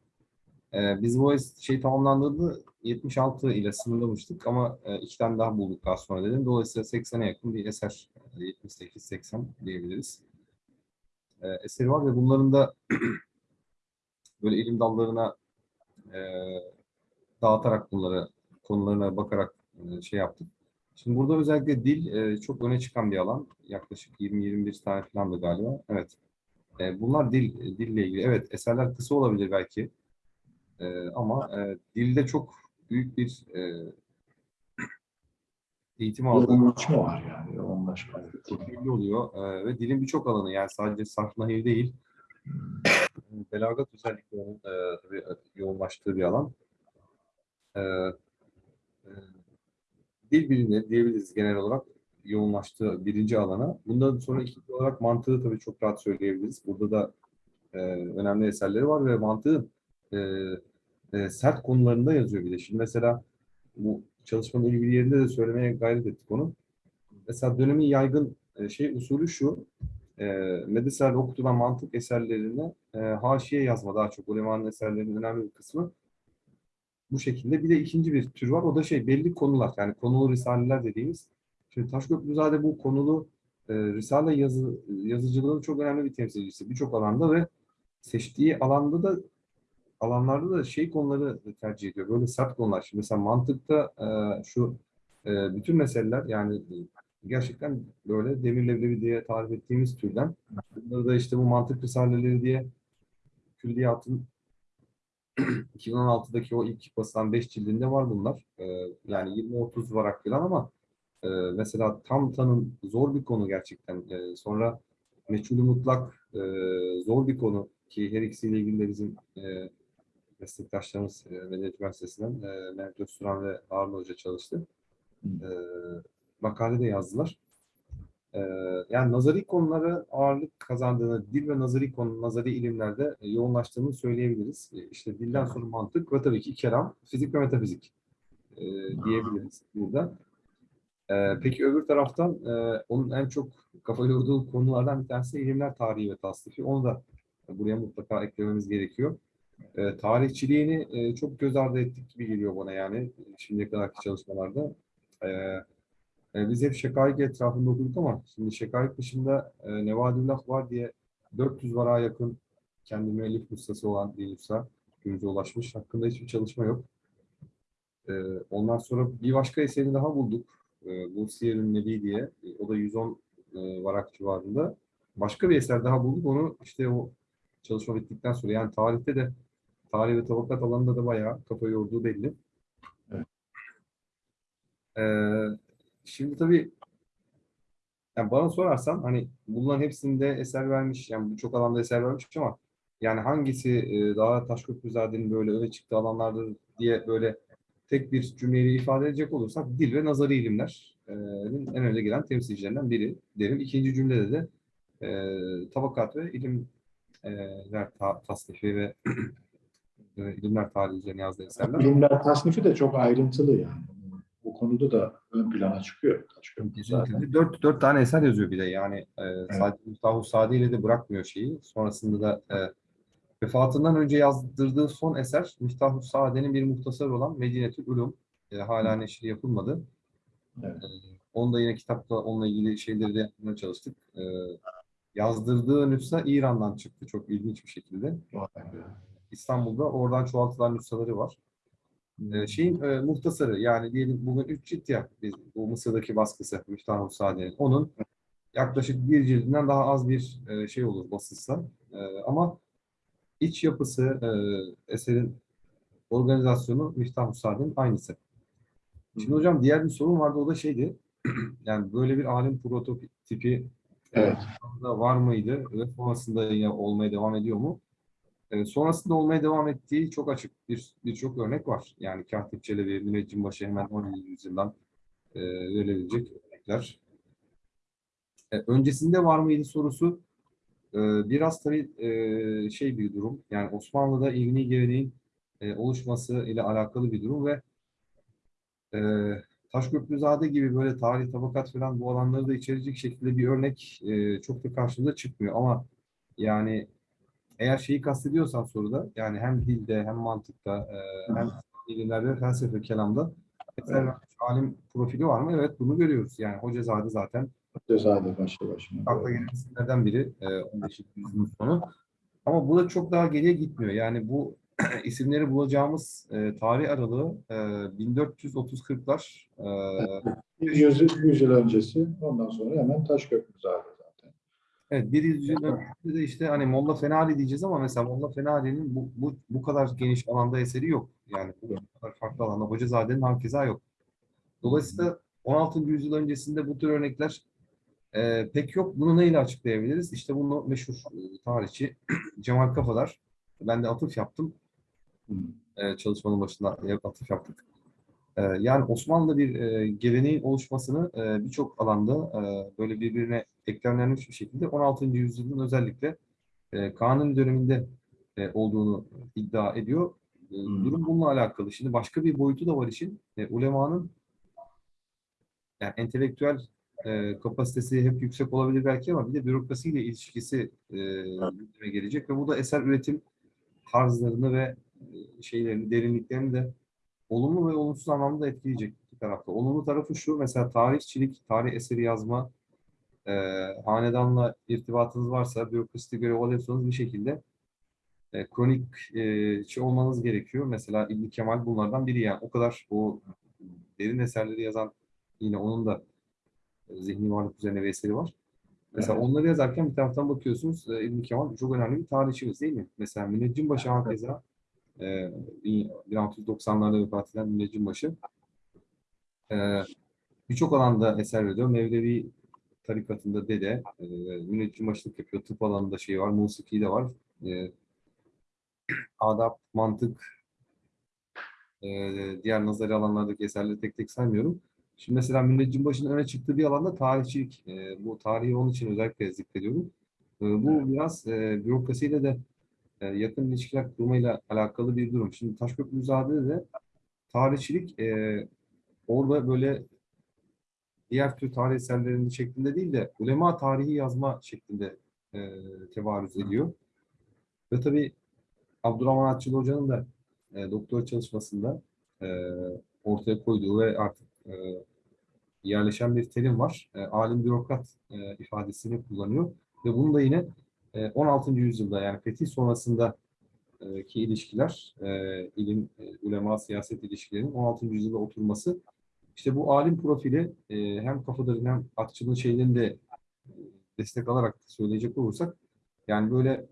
e, biz bu şey tamamlandığında 76 ile sınırlamıştık ama e, iki tane daha bulduk daha sonra dedim. Dolayısıyla 80'e yakın bir eser. e, 78-80 diyebiliriz. E, eseri var ve bunların da (clears throat) böyle ilim dallarına e, dağıtarak bunları konularına bakarak e, şey yaptık. Şimdi burada özellikle dil e, çok öne çıkan bir alan. Yaklaşık 20-21 tane falan da galiba. Evet. E, bunlar dil dille ilgili. Evet eserler kısa olabilir belki. Ama dilde çok büyük bir eğitim aldığı ölçme var yani. Yoğunlaşma. çok belli oluyor. Ve dilin birçok alanı yani sadece sarf nahir değil. Belagat özelliklerinin e, tabii yoğunlaştığı bir alan. E, e, dil bilimleri diyebiliriz genel olarak yoğunlaştığı birinci alana. Bundan sonra ikinci olarak mantığı tabii çok rahat söyleyebiliriz. Burada da e, önemli eserleri var ve mantığın e, e, sert konularında yazıyor bir de. Şimdi mesela bu çalışmanın ilgili yerinde de söylemeye gayret ettik onu. Mesela dönemin yaygın e, şey usulü şu, e, medresel okutulan mantık eserlerine e, haşiye yazma daha çok. Ulemanın eserlerinin önemli bir kısmı bu şekilde. Bir de ikinci bir tür var. O da şey belli konular. Yani konulu risaleler dediğimiz. Şimdi Taşköprüzade bu konulu e, risale yazı, yazıcılığının çok önemli bir temsilcisi. Birçok alanda ve seçtiği alanda da alanlarda da şey konuları tercih ediyor. Böyle sert konular. Şimdi mesela mantıkta e, şu e, bütün meseleler yani gerçekten böyle demir leblebi diye tarif ettiğimiz türden. Bunları da işte bu mantık risaleleri diye külliyatın (clears throat) 2016'daki o ilk basılan 5 cildinde var bunlar. Ee, yani 20-30 varak falan ama e, mesela tam tanım zor bir konu gerçekten. E, sonra meçhulü mutlak e, zor bir konu ki her ikisiyle ilgili de bizim e, meslektaşlarımız e, Medeniyet Üniversitesi'nden e, Mehmet Özturan ve Harun Hoca çalıştı. E, makale de yazdılar. E, yani nazari konulara ağırlık kazandığını, dil ve nazari konu, nazari ilimlerde e, yoğunlaştığını söyleyebiliriz. E, işte dilden sonra mantık ve tabii ki kelam, fizik ve metafizik e, diyebiliriz burada. Peki öbür taraftan onun en çok kafa yorduğu konulardan bir tanesi ilimler tarihi ve tasnifi. Onu da buraya mutlaka eklememiz gerekiyor. E, tarihçiliğini e, çok göz ardı ettik gibi geliyor bana yani şimdiye kadarki çalışmalarda. E, e, biz hep şekaik etrafında okuduk ama şimdi şekaik dışında e, Nevadullah var diye 400 vara yakın kendi müellif ustası olan usta günümüze ulaşmış. Hakkında hiçbir çalışma yok. E, ondan sonra bir başka eserini daha bulduk. E, bu Nebi diye. E, o da 110 e, varak civarında. Başka bir eser daha bulduk. Onu işte o çalışma bittikten sonra yani tarihte de tarih ve tabakat alanında da bayağı kafa yorduğu belli. Evet. Ee, şimdi tabii yani bana sorarsan hani bunların hepsinde eser vermiş, yani birçok alanda eser vermiş ama yani hangisi e, daha Taşköprüzade'nin böyle öne çıktığı alanlardır diye böyle tek bir cümleyle ifade edecek olursak dil ve nazari ilimlerin en önde gelen temsilcilerinden biri derim. İkinci cümlede de e, tabakat ve ilimler ta, tasnifi ve (clears throat) e, ilimler tarihi üzerine yazdığı eserler. Bilimler tasnifi de çok ayrıntılı yani. Konuda da ön plana çıkıyor. Zaten. Dört, dört tane eser yazıyor bir de yani e, sadece Mustafa Sadi ile de bırakmıyor şeyi. Sonrasında da e, vefatından önce yazdırdığı son eser Miftah Sadi'nin bir muhtasar olan Medinetül Ulum. E, hala neşri yapılmadı. Evet. E, onu da yine kitapta onunla ilgili şeyleri de yapmaya çalıştık. E, yazdırdığı nüsha İran'dan çıktı çok ilginç bir şekilde. Be. İstanbul'da oradan çoğaltılan nüshaları var. Ee, şeyin e, muhtasarı yani diyelim bugün 3 cilt ya biz, bu Mısır'daki baskısı Müftah Sade'nin. Onun yaklaşık bir cildinden daha az bir e, şey olur basılsa. E, ama iç yapısı, e, eserin organizasyonu Müftah Sade'nin aynısı. Şimdi hocam diğer bir sorun vardı o da şeydi. (clears throat) yani böyle bir alim prototipi Evet. da var mıydı ve sonrasında yine olmaya devam ediyor mu? Ee, sonrasında olmaya devam ettiği çok açık bir birçok örnek var. Yani Katip Çelebi, Müneccimbaşı hemen 17. yüzyıldan e, verilebilecek örnekler. E, öncesinde var mıydı sorusu e, biraz tabii e, şey bir durum. Yani Osmanlı'da ilmi geleneğin e, oluşması ile alakalı bir durum ve e, Taşköprüzade gibi böyle tarih, tabakat falan bu alanları da içerecek şekilde bir örnek e, çok da karşımıza çıkmıyor. Ama yani eğer şeyi kastediyorsan soruda yani hem dilde hem mantıkta e, hem ilimlerde felsefe kelamda Evet. alim profili var mı? Evet bunu görüyoruz. Yani Hocazade zaten Cezade başlı başına. akla gelen isimlerden biri e, 15. yüzyılın sonu. Ama bu da çok daha geriye gitmiyor. Yani bu (clears throat) isimleri bulacağımız e, tarih aralığı e, 1430-40'lar e, 100, 100 yıl öncesi ondan sonra hemen Taşköprüzade zaten. Evet, bir yüzyıl öncesinde de işte hani Molla Fenali diyeceğiz ama mesela Molla Fenali'nin bu, bu, bu kadar geniş alanda eseri yok. Yani bu kadar farklı alanda Hocazade'nin hakeza yok. Dolayısıyla 16. yüzyıl öncesinde bu tür örnekler e, pek yok. Bunu neyle açıklayabiliriz? İşte bunu meşhur e, tarihçi (clears throat) Cemal Kafadar. Ben de atıf yaptım. E, çalışmanın başında atıf yaptık. E, yani Osmanlı bir e, geleneğin oluşmasını e, birçok alanda e, böyle birbirine eklemlenmiş bir şekilde 16. yüzyılın özellikle Kanuni döneminde olduğunu iddia ediyor. Hmm. Durum bununla alakalı. Şimdi başka bir boyutu da var işin. Ulemanın yani entelektüel e, kapasitesi hep yüksek olabilir belki ama bir de bürokrasiyle ilişkisi e, gündeme gelecek ve bu da eser üretim tarzlarını ve şeylerini, derinliklerini de olumlu ve olumsuz anlamda etkileyecek iki tarafta. Olumlu tarafı şu, mesela tarihçilik, tarih eseri yazma, e, hanedanla irtibatınız varsa, bürokraside görev alıyorsanız bir şekilde e, kronik e, şey olmanız gerekiyor. Mesela İbn Kemal bunlardan biri yani. O kadar o derin eserleri yazan yine onun da e, zihni varlık üzerine bir eseri var. Mesela Evet. onları yazarken bir taraftan bakıyorsunuz e, İbn Kemal çok önemli bir tarihçimiz değil mi? Mesela Müneccimbaşı hakeza e, 1690'larda vefat eden Müneccimbaşı e, birçok alanda eser veriyor. Mevlevi tarikatında dede, e, müneccimbaşılık yapıyor. Tıp alanında şey var, musiki de var. E, adap, mantık, e, diğer nazari alanlardaki eserleri tek tek saymıyorum. Şimdi mesela Müneccimbaşı'nın öne çıktığı bir alanda tarihçilik. E, bu tarihi onun için özellikle zikrediyorum. E, bu biraz e, bürokrasiyle de e, yakın ilişkiler kurmayla alakalı bir durum. Şimdi Taşköprüzade'de de tarihçilik e, orada böyle diğer tür tarih eserlerinin şeklinde değil de ulema tarihi yazma şeklinde e, tevarüz ediyor. Ve tabii Abdurrahman Atçılı Hoca'nın da e, doktora çalışmasında e, ortaya koyduğu ve artık e, yerleşen bir terim var. E, alim bürokrat e, ifadesini kullanıyor. Ve bunu da yine 16. yüzyılda yani fetih sonrasında e, ki ilişkiler, e, ilim, e, ulema, siyaset ilişkilerinin 16. yüzyılda oturması işte bu alim profili hem kafadarın hem akçılığın şeylerini de destek alarak söyleyecek olursak yani böyle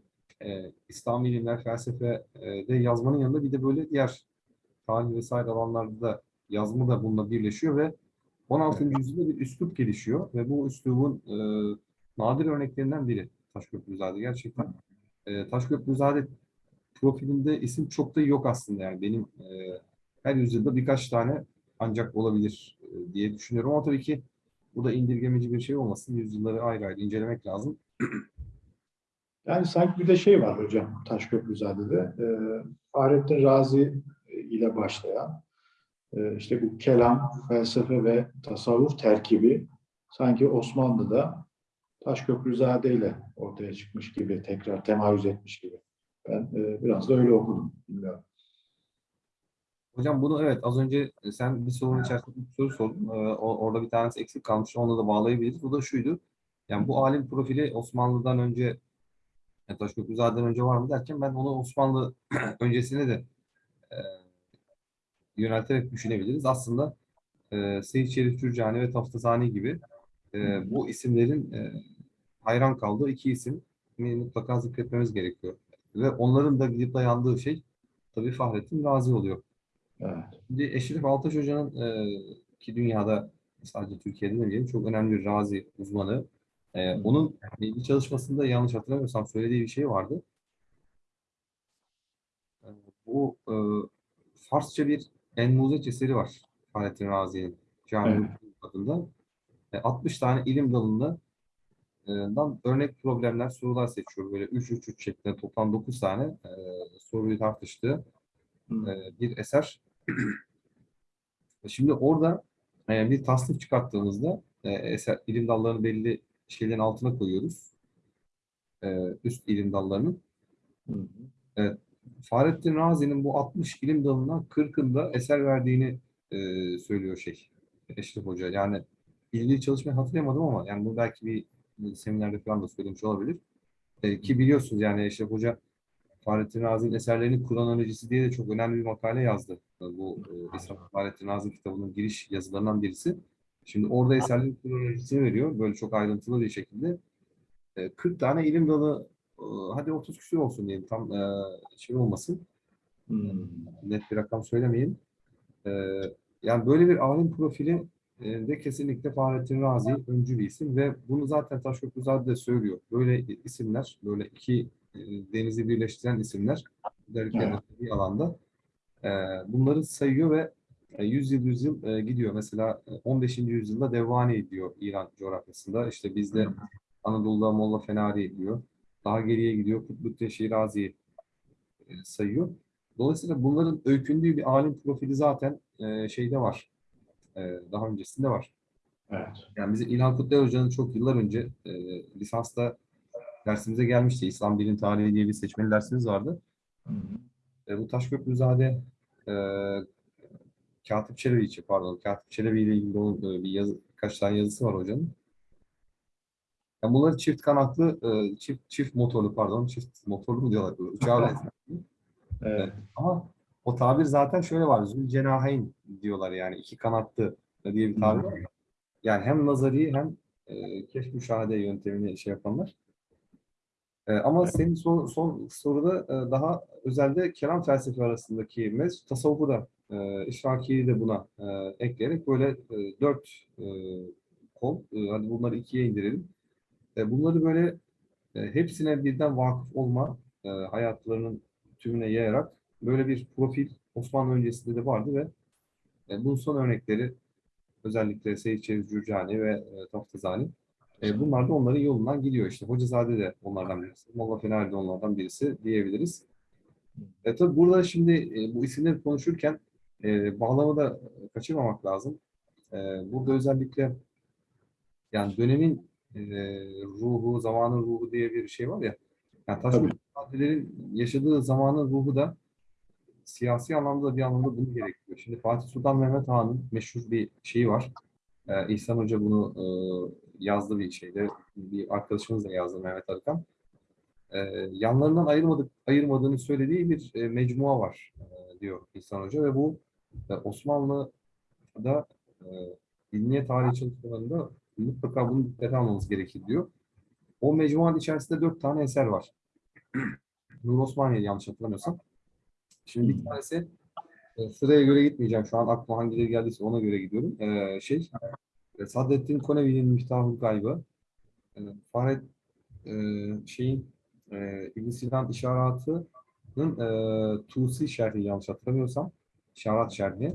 e, İslami ilimler, felsefe e, de yazmanın yanında bir de böyle diğer tarih vesaire alanlarda da yazma da bununla birleşiyor ve 16. yüzyılda bir üslup gelişiyor ve bu üslubun e, nadir örneklerinden biri Taşköprüzade gerçekten. E, Taşköprüzade profilinde isim çok da yok aslında yani benim e, her yüzyılda birkaç tane ancak olabilir e, diye düşünüyorum ama tabii ki bu da indirgemeci bir şey olmasın. Yüzyılları ayrı ayrı incelemek lazım. (clears throat) Yani sanki bir de şey var hocam Taşköprüzade'de. E, Fahrettin Razi ile başlayan e, işte bu kelam, felsefe ve tasavvuf terkibi sanki Osmanlı'da Taşköprüzade ile ortaya çıkmış gibi, tekrar temayüz etmiş gibi. Ben e, biraz da öyle okudum. Bilmiyorum. Hocam bunu evet az önce sen bir sorunun içerisinde bir soru sordun. Ee, orada bir tanesi eksik kalmış. Onunla da bağlayabiliriz. Bu da şuydu. Yani bu alim profili Osmanlı'dan önce yani Taşköprüzade'den önce var mı derken ben onu Osmanlı (clears throat) öncesine de e, yönelterek düşünebiliriz. Aslında e, Seyyid Şerif Cürcani ve Taftazani gibi e, bu isimlerin e, hayran kaldığı iki isim mutlaka zikretmemiz gerekiyor. Ve onların da gidip dayandığı şey tabii Fahrettin Razi oluyor. Evet. Şimdi Eşref Altaş Hoca'nın e, ki dünyada sadece Türkiye'de demeyelim çok önemli bir razi uzmanı. E, onun bir çalışmasında yanlış hatırlamıyorsam söylediği bir şey vardı. E, bu e, Farsça bir Enmuzeç eseri var Fahrettin Razi'nin Cami adında. E, 60 tane ilim dalında dan örnek problemler, sorular seçiyor. Böyle 3-3-3 şeklinde toplam 9 tane e, soruyu tartıştığı e, bir eser. (clears throat) Şimdi orada e, bir tasnif çıkarttığımızda e, eser, ilim dallarını belli şeylerin altına koyuyoruz. E, üst ilim dallarının. Hı. Fahrettin Razi'nin bu 60 ilim dalından 40'ında eser verdiğini e, söylüyor şey Eşref Hoca. Yani ilgili çalışmayı hatırlayamadım ama yani bu belki bir seminerde falan da söylemiş olabilir. E, ki biliyorsunuz yani Eşref Hoca Fahrettin Razi'nin eserlerinin kronolojisi diye de çok önemli bir makale yazdı. Bu e, İsraf Fahrettin Razi kitabının giriş yazılarından birisi. Şimdi orada eserlerin kronolojisini veriyor. Böyle çok ayrıntılı bir şekilde. E, 40 tane ilim dalı e, hadi 30 küsur olsun diyelim tam e, şey olmasın. Hı. Net bir rakam söylemeyeyim. E, yani böyle bir alim profili de kesinlikle Fahrettin Razi öncü bir isim ve bunu zaten Taşköprüzade de söylüyor. Böyle isimler, böyle iki e, denizi birleştiren isimler özellikle bir alanda e, bunları sayıyor ve e, 100 yıl 100 yıl e, gidiyor. Mesela e, 15. yüzyılda Devvani diyor İran coğrafyasında. İşte bizde Anadolu'da Molla Fenari diyor. Daha geriye gidiyor Kutluddin Şirazi e, sayıyor. Dolayısıyla bunların öykündüğü bir alim profili zaten e, şeyde var. E, daha öncesinde var. Evet. Yani bizim İlhan Kutlay Hoca'nın çok yıllar önce e, lisansta dersimize gelmişti. İslam Bilim Tarihi diye bir seçmeli dersimiz vardı. E, bu Taşköprüzade e, Katip Çelebi için pardon Katip Çelebi ile ilgili onun e, bir yazı, birkaç tane yazısı var hocanın. Yani bunları çift kanatlı, e, çift çift motorlu pardon, çift motorlu mu diyorlar? Uçağa (laughs) benziyor. Evet. Ama o tabir zaten şöyle var. Zülcenaheyn diyorlar yani iki kanatlı diye bir tabir var. Yani hem nazari hem e, keşf müşahede yöntemini şey yapanlar. E, ama senin son, son soruda e, daha özelde kelam felsefe arasındaki mez tasavvufu da e, işrakiyi de buna e, ekleyerek böyle e, dört e, kol, e, hadi bunları ikiye indirelim. E, bunları böyle e, hepsine birden vakıf olma e, hayatlarının tümüne yayarak böyle bir profil Osmanlı öncesinde de vardı ve e, bunun son örnekleri özellikle Seyit Çeviz Cürcani ve e, Taftazani. E, bunlar da onların yolundan gidiyor işte. Hocazade de onlardan birisi. Molla Fener de onlardan birisi diyebiliriz. E, tabii burada şimdi e, bu isimleri konuşurken e, bağlamı da kaçırmamak lazım. E, burada özellikle yani dönemin e, ruhu, zamanın ruhu diye bir şey var ya. Yani. Taşköprülerin yaşadığı zamanın ruhu da siyasi anlamda bir anlamda bunu gerektiriyor. Şimdi Fatih Sultan Mehmet Han'ın meşhur bir şeyi var. Ee, İhsan Hoca bunu e, yazdı bir şeyde. Bir arkadaşımız da yazdı Mehmet Arıkan. Ee, yanlarından ayırmadık, ayırmadığını söylediği bir e, mecmua var e, diyor İhsan Hoca ve bu e, Osmanlı'da e, ilmiye tarihi çalışmalarında mutlaka bunu dikkate almamız gerekir diyor. O mecmuanın içerisinde dört tane eser var. (clears throat) Nur Osmaniye yanlış hatırlamıyorsam. Şimdi bir tanesi e, sıraya göre gitmeyeceğim. Şu an aklıma hangileri geldiyse ona göre gidiyorum. E, şey e, Saadettin Konevi'nin Miftahul Gaybı. E, Fahret e, şeyin e, İbn Sinan İşaratı'nın e, Tusi şerhi yanlış hatırlamıyorsam. İşarat şerhi.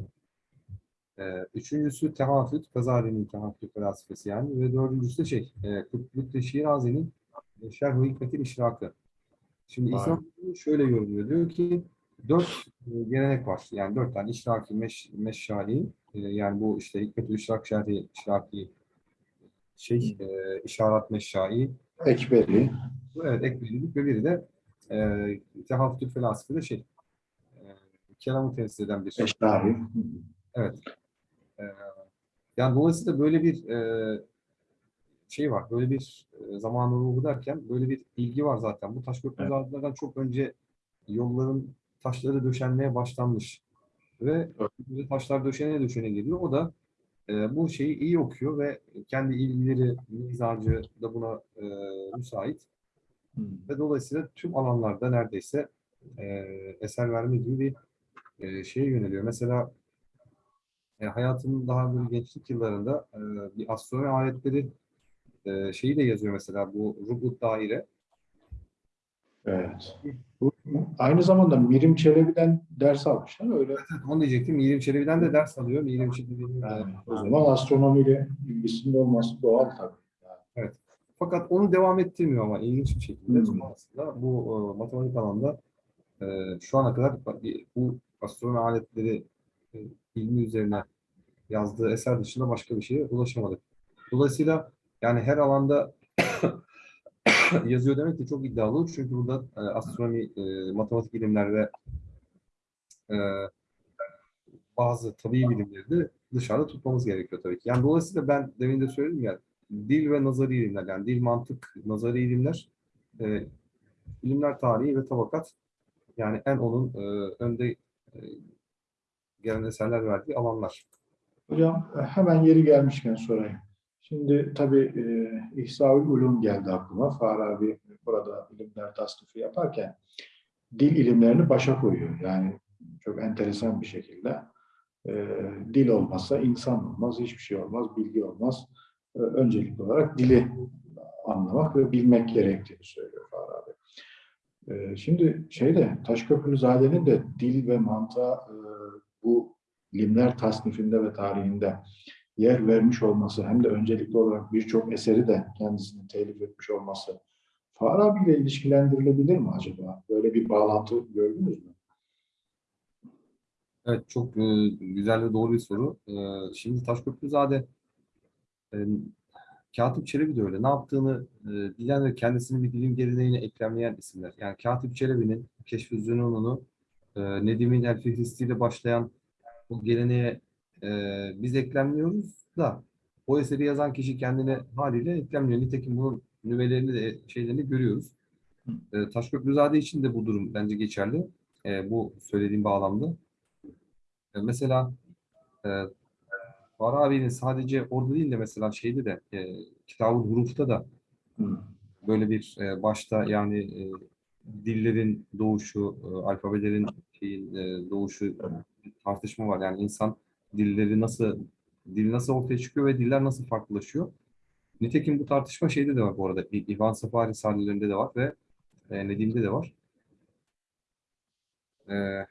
E, üçüncüsü Tehafüt, Gazali'nin Tehafüt felsefesi yani. Ve dördüncüsü de şey, e, Kutluddin Şirazi'nin Şerh-i Hikmetil İşrakı. Şimdi. İslam şöyle yorumluyor. Diyor ki dört e, gelenek var. Yani dört tane işraki, meş, meşşali, e, yani bu işte Hikmet-ül İşrak Şerhi, İşraki, şey, e, İşarat Meşşai, Ekberi. evet ekbelilik ve biri de e, Tehafütül Felasife de şey, e, kelamı temsil eden bir Eşrahi. Evet. Ee, yani dolayısıyla böyle bir e, şey var, böyle bir e, zamanın ruhu derken böyle bir ilgi var zaten. Bu taş köprülerden çok önce yolların taşları döşenmeye başlanmış. Ve Evet. taşlar döşene döşene geliyor. O da e, bu şeyi iyi okuyor ve kendi ilgileri, mizacı da buna e, müsait. Ve dolayısıyla tüm alanlarda neredeyse e, eser verme gibi bir e, şeye yöneliyor. Mesela e, hayatının daha böyle gençlik yıllarında e, bir astronomi aletleri e, şeyi de yazıyor mesela bu Rubut Daire. Evet. Aynı zamanda Mirim Çelebi'den ders almışlar öyle. Onu diyecektim. Mirim Çelebi'den de ders alıyor. Mirim Çelebi'nin Yani, o zaman astronomiyle ilgisinin olması doğal tabii. Fakat onu devam ettirmiyor ama ilginç bir şekilde. Hmm. Sonrasında bu e, matematik alanda e, şu ana kadar bu astronomi aletleri e, ilmi üzerine yazdığı eser dışında başka bir şeye ulaşamadık. Dolayısıyla yani her alanda (coughs) yazıyor demek de çok iddialı. Çünkü burada e, astronomi, e, matematik ilimler ve e, bazı tabii bilimleri de dışarıda tutmamız gerekiyor tabii ki. Yani dolayısıyla ben demin de söyledim ya dil ve nazari ilimler yani dil, mantık, nazari ilimler e, ilimler tarihi ve tabakat yani en onun e, önde e, gelen eserler verdiği alanlar. Hocam hemen yeri gelmişken sorayım. Şimdi tabii e, İhsaül Ulum geldi aklıma. Farabi burada ilimler tasnifi yaparken dil ilimlerini başa koyuyor. Yani çok enteresan bir şekilde. E, dil olmazsa insan olmaz, hiçbir şey olmaz, bilgi olmaz. E, öncelikli olarak dili anlamak ve bilmek gerektiğini söylüyor Farabi. E, şimdi şeyde Taşköprülüzade'nin de dil ve mantığa e, bu ilimler tasnifinde ve tarihinde yer vermiş olması hem de öncelikli olarak birçok eseri de kendisinin telif etmiş olması Farabi ile ilişkilendirilebilir mi acaba? Böyle bir bağlantı gördünüz mü? Evet, çok e, güzel ve doğru bir soru. E, şimdi Taşköprüzade e, Katip Çelebi de öyle. Ne yaptığını e, bilen ve kendisini bir dilim geleneğine eklemleyen isimler. Yani Katip Çelebi'nin Keşf-i Zünun'unu e, Nedim'in El ile başlayan bu geleneğe e, biz eklemliyoruz da o eseri yazan kişi kendine haliyle eklemliyor. Nitekim bunun nüvelerini de şeylerini görüyoruz. E, Taşköprüzade için de bu durum bence geçerli. E, bu söylediğim bağlamda. E, mesela e, Farabi'nin sadece orada değil de mesela şeyde de e, Kitab-ı Huruf'ta da böyle bir e, başta yani e, dillerin doğuşu, e, alfabelerin şeyin, e, doğuşu tartışma var. Yani insan dilleri nasıl dil nasıl ortaya çıkıyor ve diller nasıl farklılaşıyor? Nitekim bu tartışma şeyde de var bu arada. İvan Safa Risalelerinde de var ve e, Nedim'de de var. E,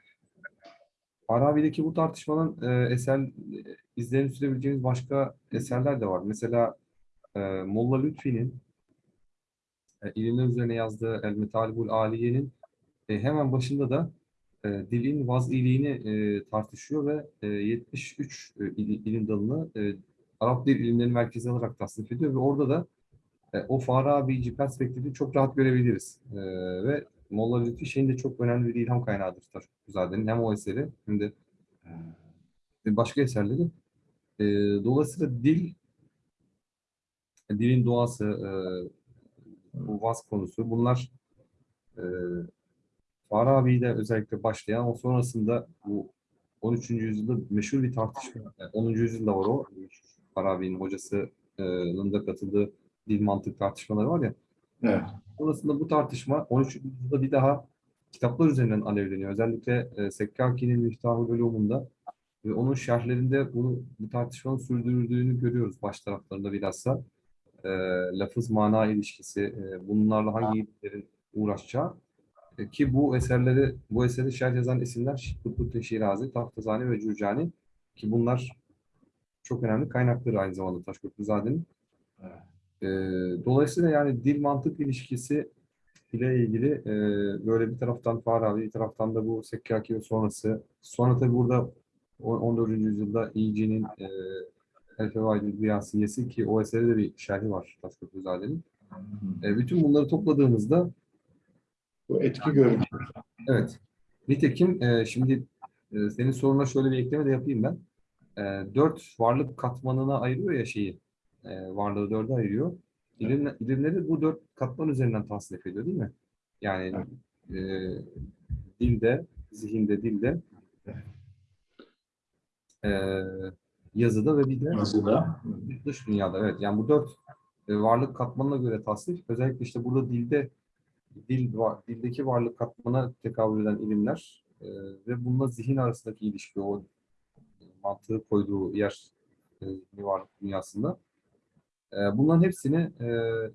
Farabi'deki bu tartışmanın e, eser e, izlerini sürebileceğimiz başka eserler de var. Mesela e, Molla Lütfi'nin e, ilimler üzerine yazdığı El Metalibul Aliye'nin e, hemen başında da e, dilin vaz'iliğini e, tartışıyor ve e, 73 e, il- ilim dalını e, Arap dil ilimleri merkezi alarak tasnif ediyor ve orada da e, o Farabici perspektifi çok rahat görebiliriz. E, ve Molla Lütfi şeyin de çok önemli bir ilham kaynağıdır Taşköprüzade'nin hem o eseri hem de ve başka eserleri. E, dolayısıyla dil, dilin doğası, e, bu vaz konusu bunlar e, Farabi'de özellikle başlayan o sonrasında bu 13. yüzyılda meşhur bir tartışma. Yani 10. yüzyılda var o. Farabi'nin hocasının da katıldığı dil mantık tartışmaları var ya. Evet. Sonrasında bu tartışma 13. yüzyılda bir daha kitaplar üzerinden alevleniyor. Özellikle e, Sekkaki'nin Miftahı Ulumunda ve onun şerhlerinde bunu, bu tartışmanın sürdürüldüğünü görüyoruz baş taraflarında bilhassa. E, lafız mana ilişkisi, e, bunlarla hangi ilimlerin uğraşacağı E, ki bu eserleri, bu eseri şerh yazan isimler Kutbuddin Şirazi, Taftazani ve Cürcani ki bunlar çok önemli kaynakları aynı zamanda Taşköprüzade'nin. Evet. E, dolayısıyla yani dil mantık ilişkisi ile ilgili e, böyle bir taraftan Farabi, bir taraftan da bu Sekkaki ve sonrası. Sonra tabi burada o- 14. yüzyılda İyici'nin e, El Fevaidül Riyasiyesi ki o eseri de bir şerhi var Taşköprüzade'nin. E, bütün bunları topladığımızda Bu etki görünüyor. evet. Nitekim e, şimdi e, senin soruna şöyle bir ekleme de yapayım ben. E, dört varlık katmanına ayırıyor ya şeyi. E, varlığı dörde ayırıyor. İlim, ilimleri bu dört katman üzerinden tasnif ediyor değil mi? Yani e, dilde, zihinde, dilde, e, yazıda ve bir de Yazıda. dış dünyada. Evet, yani bu dört e, varlık katmanına göre tasnif. Özellikle işte burada dilde dil dildeki varlık katmana tekabül eden ilimler e, ve bununla zihin arasındaki ilişki, o mantığı koyduğu yer e, varlık dünyasında. E, bunların hepsini e,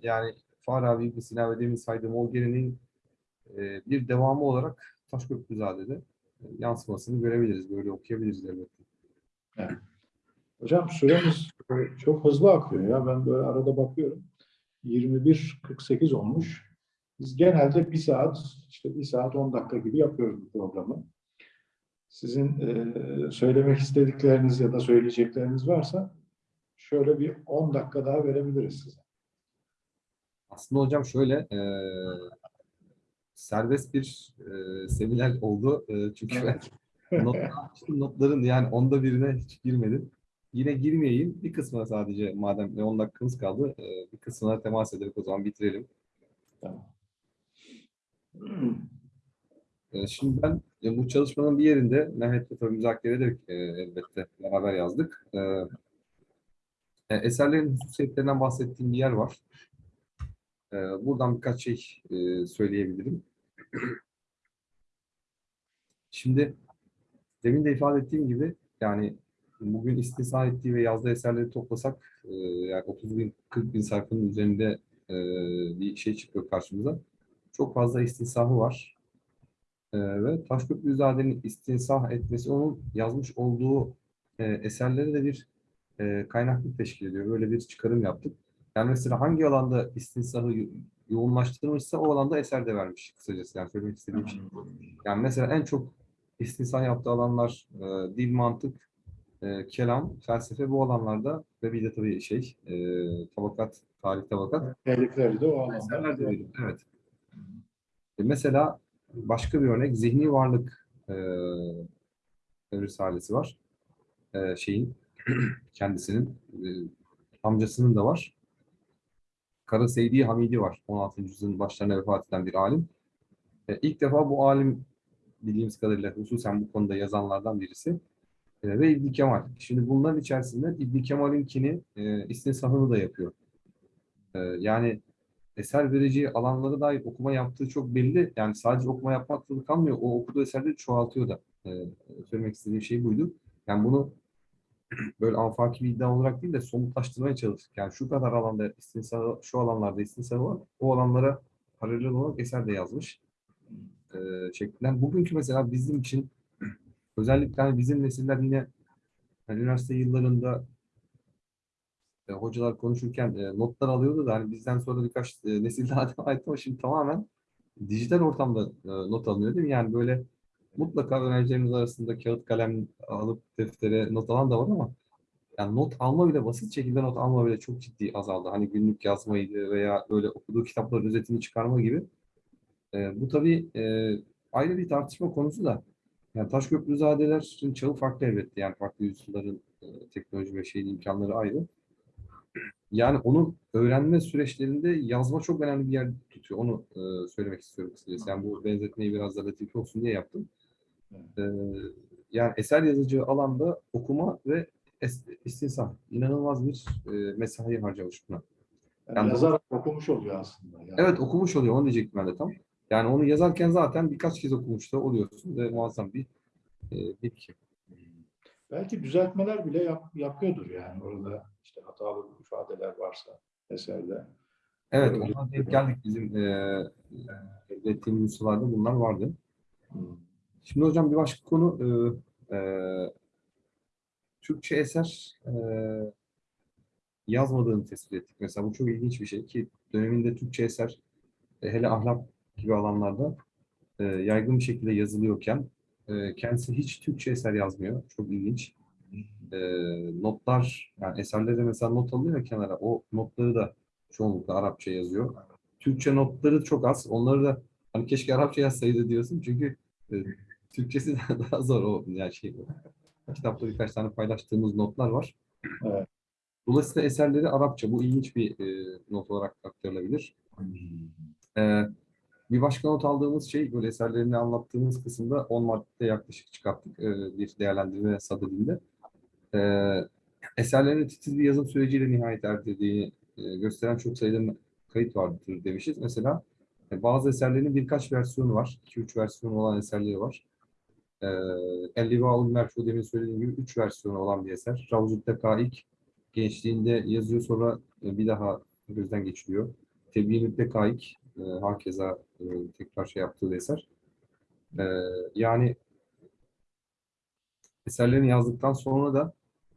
yani Farabi, İbn Sina ve demin saydığım o geleneğin e, bir devamı olarak Taşköprüzade'de e, yansımasını görebiliriz. Böyle okuyabiliriz elbette. Hocam süremiz çok hızlı akıyor ya. Ben böyle arada bakıyorum. 21.48 olmuş. Biz genelde bir saat, işte bir saat 10 dakika gibi yapıyoruz bu programı. Sizin e, söylemek istedikleriniz ya da söyleyecekleriniz varsa şöyle bir 10 dakika daha verebiliriz size. Aslında hocam şöyle e, serbest bir e, seminer oldu. E, çünkü ben (laughs) Notlar, notların yani onda birine hiç girmedim. Yine girmeyeyim. Bir kısmına sadece madem 10 dakikamız kaldı e, bir kısmına temas ederek o zaman bitirelim. Tamam. E, Şimdi ben e, bu çalışmanın bir yerinde Mehmet'le tabii müzakere ederek elbette beraber yazdık. E, Eserlerin hususiyetlerinden bahsettiğim bir yer var. Buradan birkaç şey söyleyebilirim. Şimdi demin de ifade ettiğim gibi yani bugün istisna ettiği ve yazdığı eserleri toplasak yani 30 bin 40 bin sayfanın üzerinde bir şey çıkıyor karşımıza. Çok fazla istisnahı var. Ee, ve Taşköprüzade'nin istinsah etmesi onun yazmış olduğu e, eserlere de bir e, kaynaklık teşkil ediyor. Böyle bir çıkarım yaptık. Yani mesela hangi alanda istinsahı yo- yoğunlaştırmışsa o alanda eser de vermiş kısacası. Yani söylemek istediğim şey. Yani mesela en çok istinsah yaptığı alanlar e, dil, mantık, e, kelam, felsefe bu alanlarda ve bir de tabii şey e, tabakat, tarih tabakat Tehlikeleri de o veriyor. Evet. E, mesela başka bir örnek zihni varlık e, risalesi var. E, şeyin (clears throat) kendisinin e, amcasının da var. Kara Seydi Hamidi var. 16. yüzyılın başlarına vefat eden bir alim. E, ilk defa bu alim bildiğimiz kadarıyla hususen bu konuda yazanlardan birisi. E, ve İbn Kemal. Şimdi bunların içerisinde İbn Kemal'inkini e, istinsahını da yapıyor. E, yani eser vereceği alanlara dair okuma yaptığı çok belli. Yani sadece okuma yapmakla kalmıyor. O okuduğu eserleri çoğaltıyor da. E, söylemek istediğim şey buydu. Yani bunu (clears throat) böyle afaki bir iddia olarak değil de somutlaştırmaya çalıştık. Yani şu kadar alanda istinsahı, şu alanlarda istinsahı var. O alanlara paralel olarak eser de yazmış. E, şeklinden. Bugünkü mesela bizim için (clears throat) özellikle hani bizim nesiller yine hani üniversite yıllarında e, hocalar konuşurken e, notlar alıyordu da hani bizden sonra birkaç e, nesil (laughs) daha devam etti ama şimdi tamamen dijital ortamda e, not alınıyor değil mi? Yani böyle mutlaka öğrencilerimiz arasında kağıt kalem alıp deftere not alan da var ama yani not alma bile basit şekilde not alma bile çok ciddi azaldı. Hani günlük yazmaydı veya böyle okuduğu kitapların özetini çıkarma gibi. E, bu tabii e, ayrı bir tartışma konusu da. Yani Taşköprüzadelerin çağı farklı elbette. Yani farklı yüzyılların e, teknoloji ve şeyin imkanları ayrı. Yani onun öğrenme süreçlerinde yazma çok önemli bir yer tutuyor. Onu e, söylemek istiyorum kısacası. Yani bu benzetmeyi biraz da latif olsun diye yaptım. E, yani eser yazıcı alanda okuma ve istinsah. İnanılmaz bir e, mesai harcamış buna. Yani Yani yazar okumuş oluyor aslında. Yani. Evet okumuş oluyor. Onu diyecektim ben de tam. Yani onu yazarken zaten birkaç kez okumuş da oluyorsun ve muazzam bir e, birikim. Belki düzeltmeler bile yap- yapıyordur yani orada işte hatalı ifadeler varsa eserde. Evet, Öyle. ona denk geldik bizim e, ilettiğimiz nüshalarda bunlar vardı. Şimdi hocam bir başka konu e, e, Türkçe eser e, yazmadığını tespit ettik. Mesela bu çok ilginç bir şey ki döneminde Türkçe eser e, hele ahlak gibi alanlarda e, yaygın bir şekilde yazılıyorken e, kendisi hiç Türkçe eser yazmıyor. Çok ilginç. E, notlar, yani eserlerde mesela not alıyor ya kenara, o notları da çoğunlukla Arapça yazıyor. Türkçe notları çok az. Onları da hani keşke Arapça yazsaydı diyorsun çünkü e, Türkçesi (laughs) daha zor o yani şey. Kitapta birkaç tane paylaştığımız notlar var. Evet. Dolayısıyla eserleri Arapça. Bu ilginç bir e, not olarak aktarılabilir. Ee, bir başka not aldığımız şey, böyle eserlerini anlattığımız kısımda 10 maddede yaklaşık çıkarttık e, bir değerlendirme sadedinde. Ee, eserlerin titiz bir yazım süreciyle nihayet erdirdiğini e, gösteren çok sayıda kayıt vardır demişiz. Mesela e, bazı eserlerin birkaç versiyonu var. 2-3 versiyonu olan eserleri var. Ee, El-Livaul Merfu demin söylediğim gibi 3 versiyonu olan bir eser. Ravzut Dekaik gençliğinde yazıyor sonra e, bir daha gözden geçiriyor. Tebyin-i Dekaik e, hakeza e, tekrar şey yaptığı eser. E, yani eserlerini yazdıktan sonra da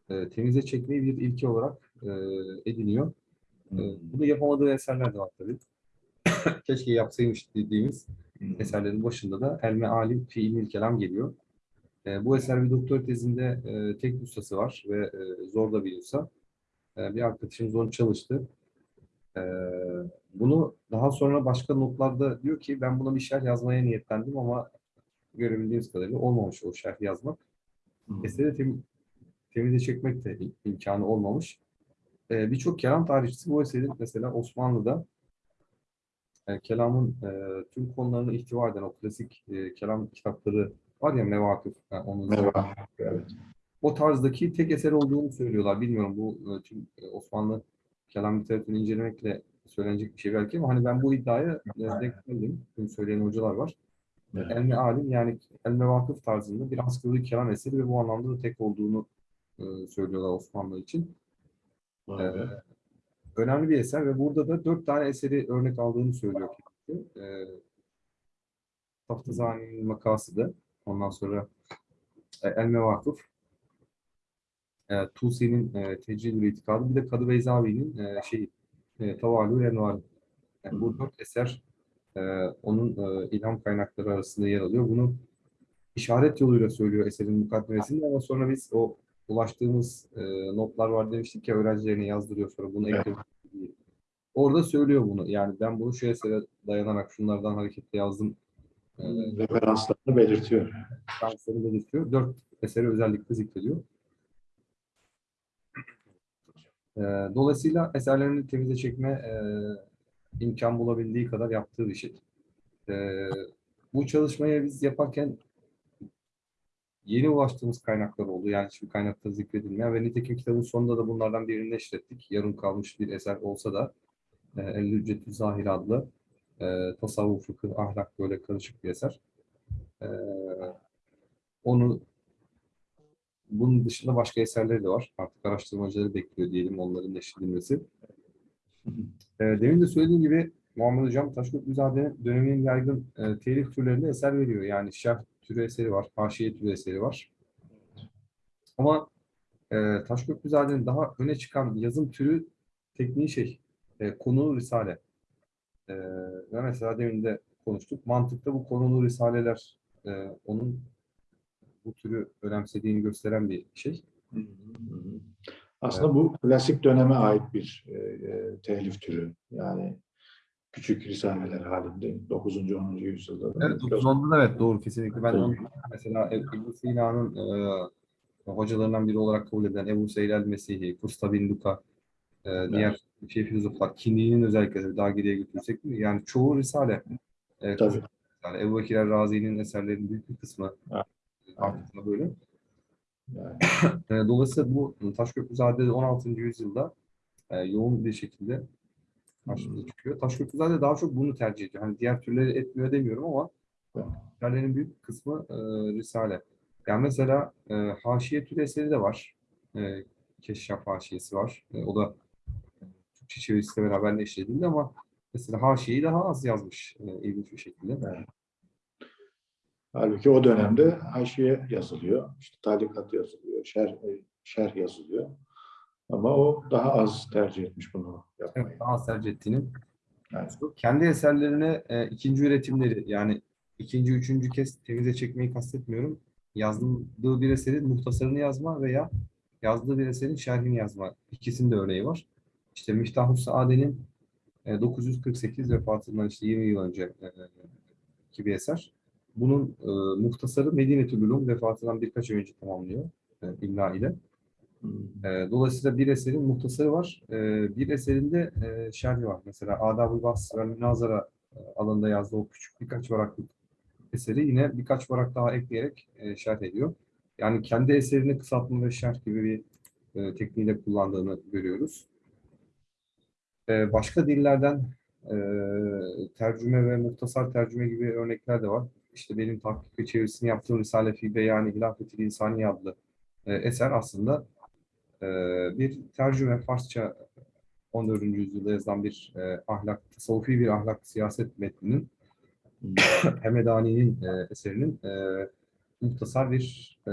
e, temize çekmeyi bir ilke olarak e, ediniyor. E, bunu yapamadığı eserler de var tabii. (coughs) Keşke yapsaymış dediğimiz eserlerin başında da Elme Alim fi İlmil Kelam geliyor. E, bu eser bir doktor tezinde e, tek ustası var ve e, zor da bir usta. E, bir arkadaşımız onu çalıştı. Bunu daha sonra başka notlarda diyor ki ben buna bir şerh yazmaya niyetlendim ama görebildiğimiz kadarıyla olmamış o şerh yazmak. Eseri tem, temize çekmek de im- imkanı olmamış. E, Birçok kelam tarihçisi bu eserin mesela Osmanlı'da e, kelamın e, tüm konularını ihtiva eden o klasik e, kelam kitapları var ya Mevakıf. yani onun Merhaba. Evet. o tarzdaki tek eser olduğunu söylüyorlar. Bilmiyorum bu tüm Osmanlı kelam literatürünü incelemekle söylenecek bir şey belki ama hani ben bu iddiaya e, geldim. Bunu söyleyen hocalar var. Evet. Elme alim yani elme vakıf tarzında bir askılı kelam eseri ve bu anlamda da tek olduğunu e, söylüyorlar Osmanlı için. Be. Önemli bir eser ve burada da dört tane eseri örnek aldığını söylüyor. kendisi. E, Taftazani'nin makasıdı. Ondan sonra e, El Mevakıf, e, Tusi'nin e, Tecrübül İtikadı, bir de Kadı Beyzavi'nin e, şey, e, Tavalü Envar. Yani bu dört eser e, onun e, ilham kaynakları arasında yer alıyor. Bunu işaret yoluyla söylüyor eserin mukaddemesinde ama sonra biz o ulaştığımız e, notlar var demiştik ya öğrencilerine yazdırıyor sonra bunu Evet. ekliyor. Orada söylüyor bunu. Yani ben bunu şu esere dayanarak şunlardan hareketle yazdım. E, Referanslarını belirtiyor. şansları belirtiyor. Dört eseri özellikle zikrediyor. E, dolayısıyla eserlerini temize çekme e, imkan bulabildiği kadar yaptığı bir şey. E, bu çalışmayı biz yaparken yeni ulaştığımız kaynaklar oldu. Yani hiçbir kaynakta zikredilmeyen ve nitekim kitabın sonunda da bunlardan birini neşrettik. Yarım kalmış bir eser olsa da e, El-Hüccetü Zahir adlı e, tasavvuf, fıkıh, ahlak böyle karışık bir eser. E, onu bunun dışında başka eserleri de var. Artık araştırmacıları bekliyor diyelim onların neşredilmesi. (laughs) E, demin de söylediğim gibi Muhammed Hocam Taşköprüzade döneminin yaygın e, telif türlerinde eser veriyor. Yani şerh türü eseri var, haşiye türü eseri var. Ama e, Taşköprüzade'nin daha öne çıkan yazım türü tekniği şey, e, konulu risale. E, ve mesela demin de konuştuk. Mantıkta bu konulu risaleler e, onun bu türü önemsediğini gösteren bir şey. Aslında bu klasik döneme ait bir e, e, telif türü. Yani küçük risaleler halinde 9. 10. yüzyılda. da Evet, 910'da da evet doğru kesinlikle. Ben onu mesela Ebu Sina'nın e, hocalarından biri olarak kabul edilen Ebu Seyyid el-Mesihi, Kusta bin Luka, e, diğer şey filozoflar, Kindi'nin özellikle daha geriye götürsek mi? Yani çoğu risale. E, Tabii. Yani Ebu Bekir el-Razi'nin eserlerinin büyük bir kısmı Evet. Artık da böyle. Yani, (coughs) E, dolayısıyla bu Taşköprüzade 16. yüzyılda e, yoğun bir şekilde karşımıza çıkıyor. Taşköprüzade daha çok bunu tercih ediyor. Hani diğer türleri etmiyor demiyorum ama Evet. eserlerin büyük kısmı e, Risale. Yani mesela e, haşiye türü eseri de var. E, Keşşaf haşiyesi var. E, o da Türkçe çevirisiyle beraber neşredildi ama mesela haşiyeyi daha az yazmış e, ilginç bir şekilde. Halbuki o dönemde haşiye yazılıyor. işte talikat yazılıyor. Şer, e, şerh yazılıyor. Ama o daha az tercih etmiş bunu yapmayı. Evet, daha az tercih ettiğini Evet. kendi eserlerine e, ikinci üretimleri yani ikinci, üçüncü kez temize çekmeyi kastetmiyorum. Yazdığı bir eserin muhtasarını yazma veya yazdığı bir eserin şerhini yazma. İkisinin de örneği var. İşte Miftahus Saade'nin e, 948 vefatından işte 20 yıl önce e, ki bir eser. Bunun e, muhtasarı Medine-tül Ulum vefatından birkaç ay önce tamamlıyor e, imla ile. E, dolayısıyla bir eserin muhtasarı var. E, bir eserinde e, şerhi var. Mesela Adab-ı ve Münazara e, alanında yazdığı o küçük birkaç varaklık eseri yine birkaç varak daha ekleyerek e, şerh ediyor. Yani kendi eserini kısaltma ve şerh gibi bir e, tekniğiyle kullandığını görüyoruz. E, başka dillerden e, tercüme ve muhtasar tercüme gibi örnekler de var. İşte benim tahkik ve çevirisini yaptığım Risale fi Beyani Hilafetil İnsani adlı e, eser aslında e, bir tercüme Farsça 14. yüzyılda yazılan bir e, ahlak, tasavvufi bir ahlak siyaset metninin (coughs) Hemedani'nin e, eserinin e, muhtasar bir e,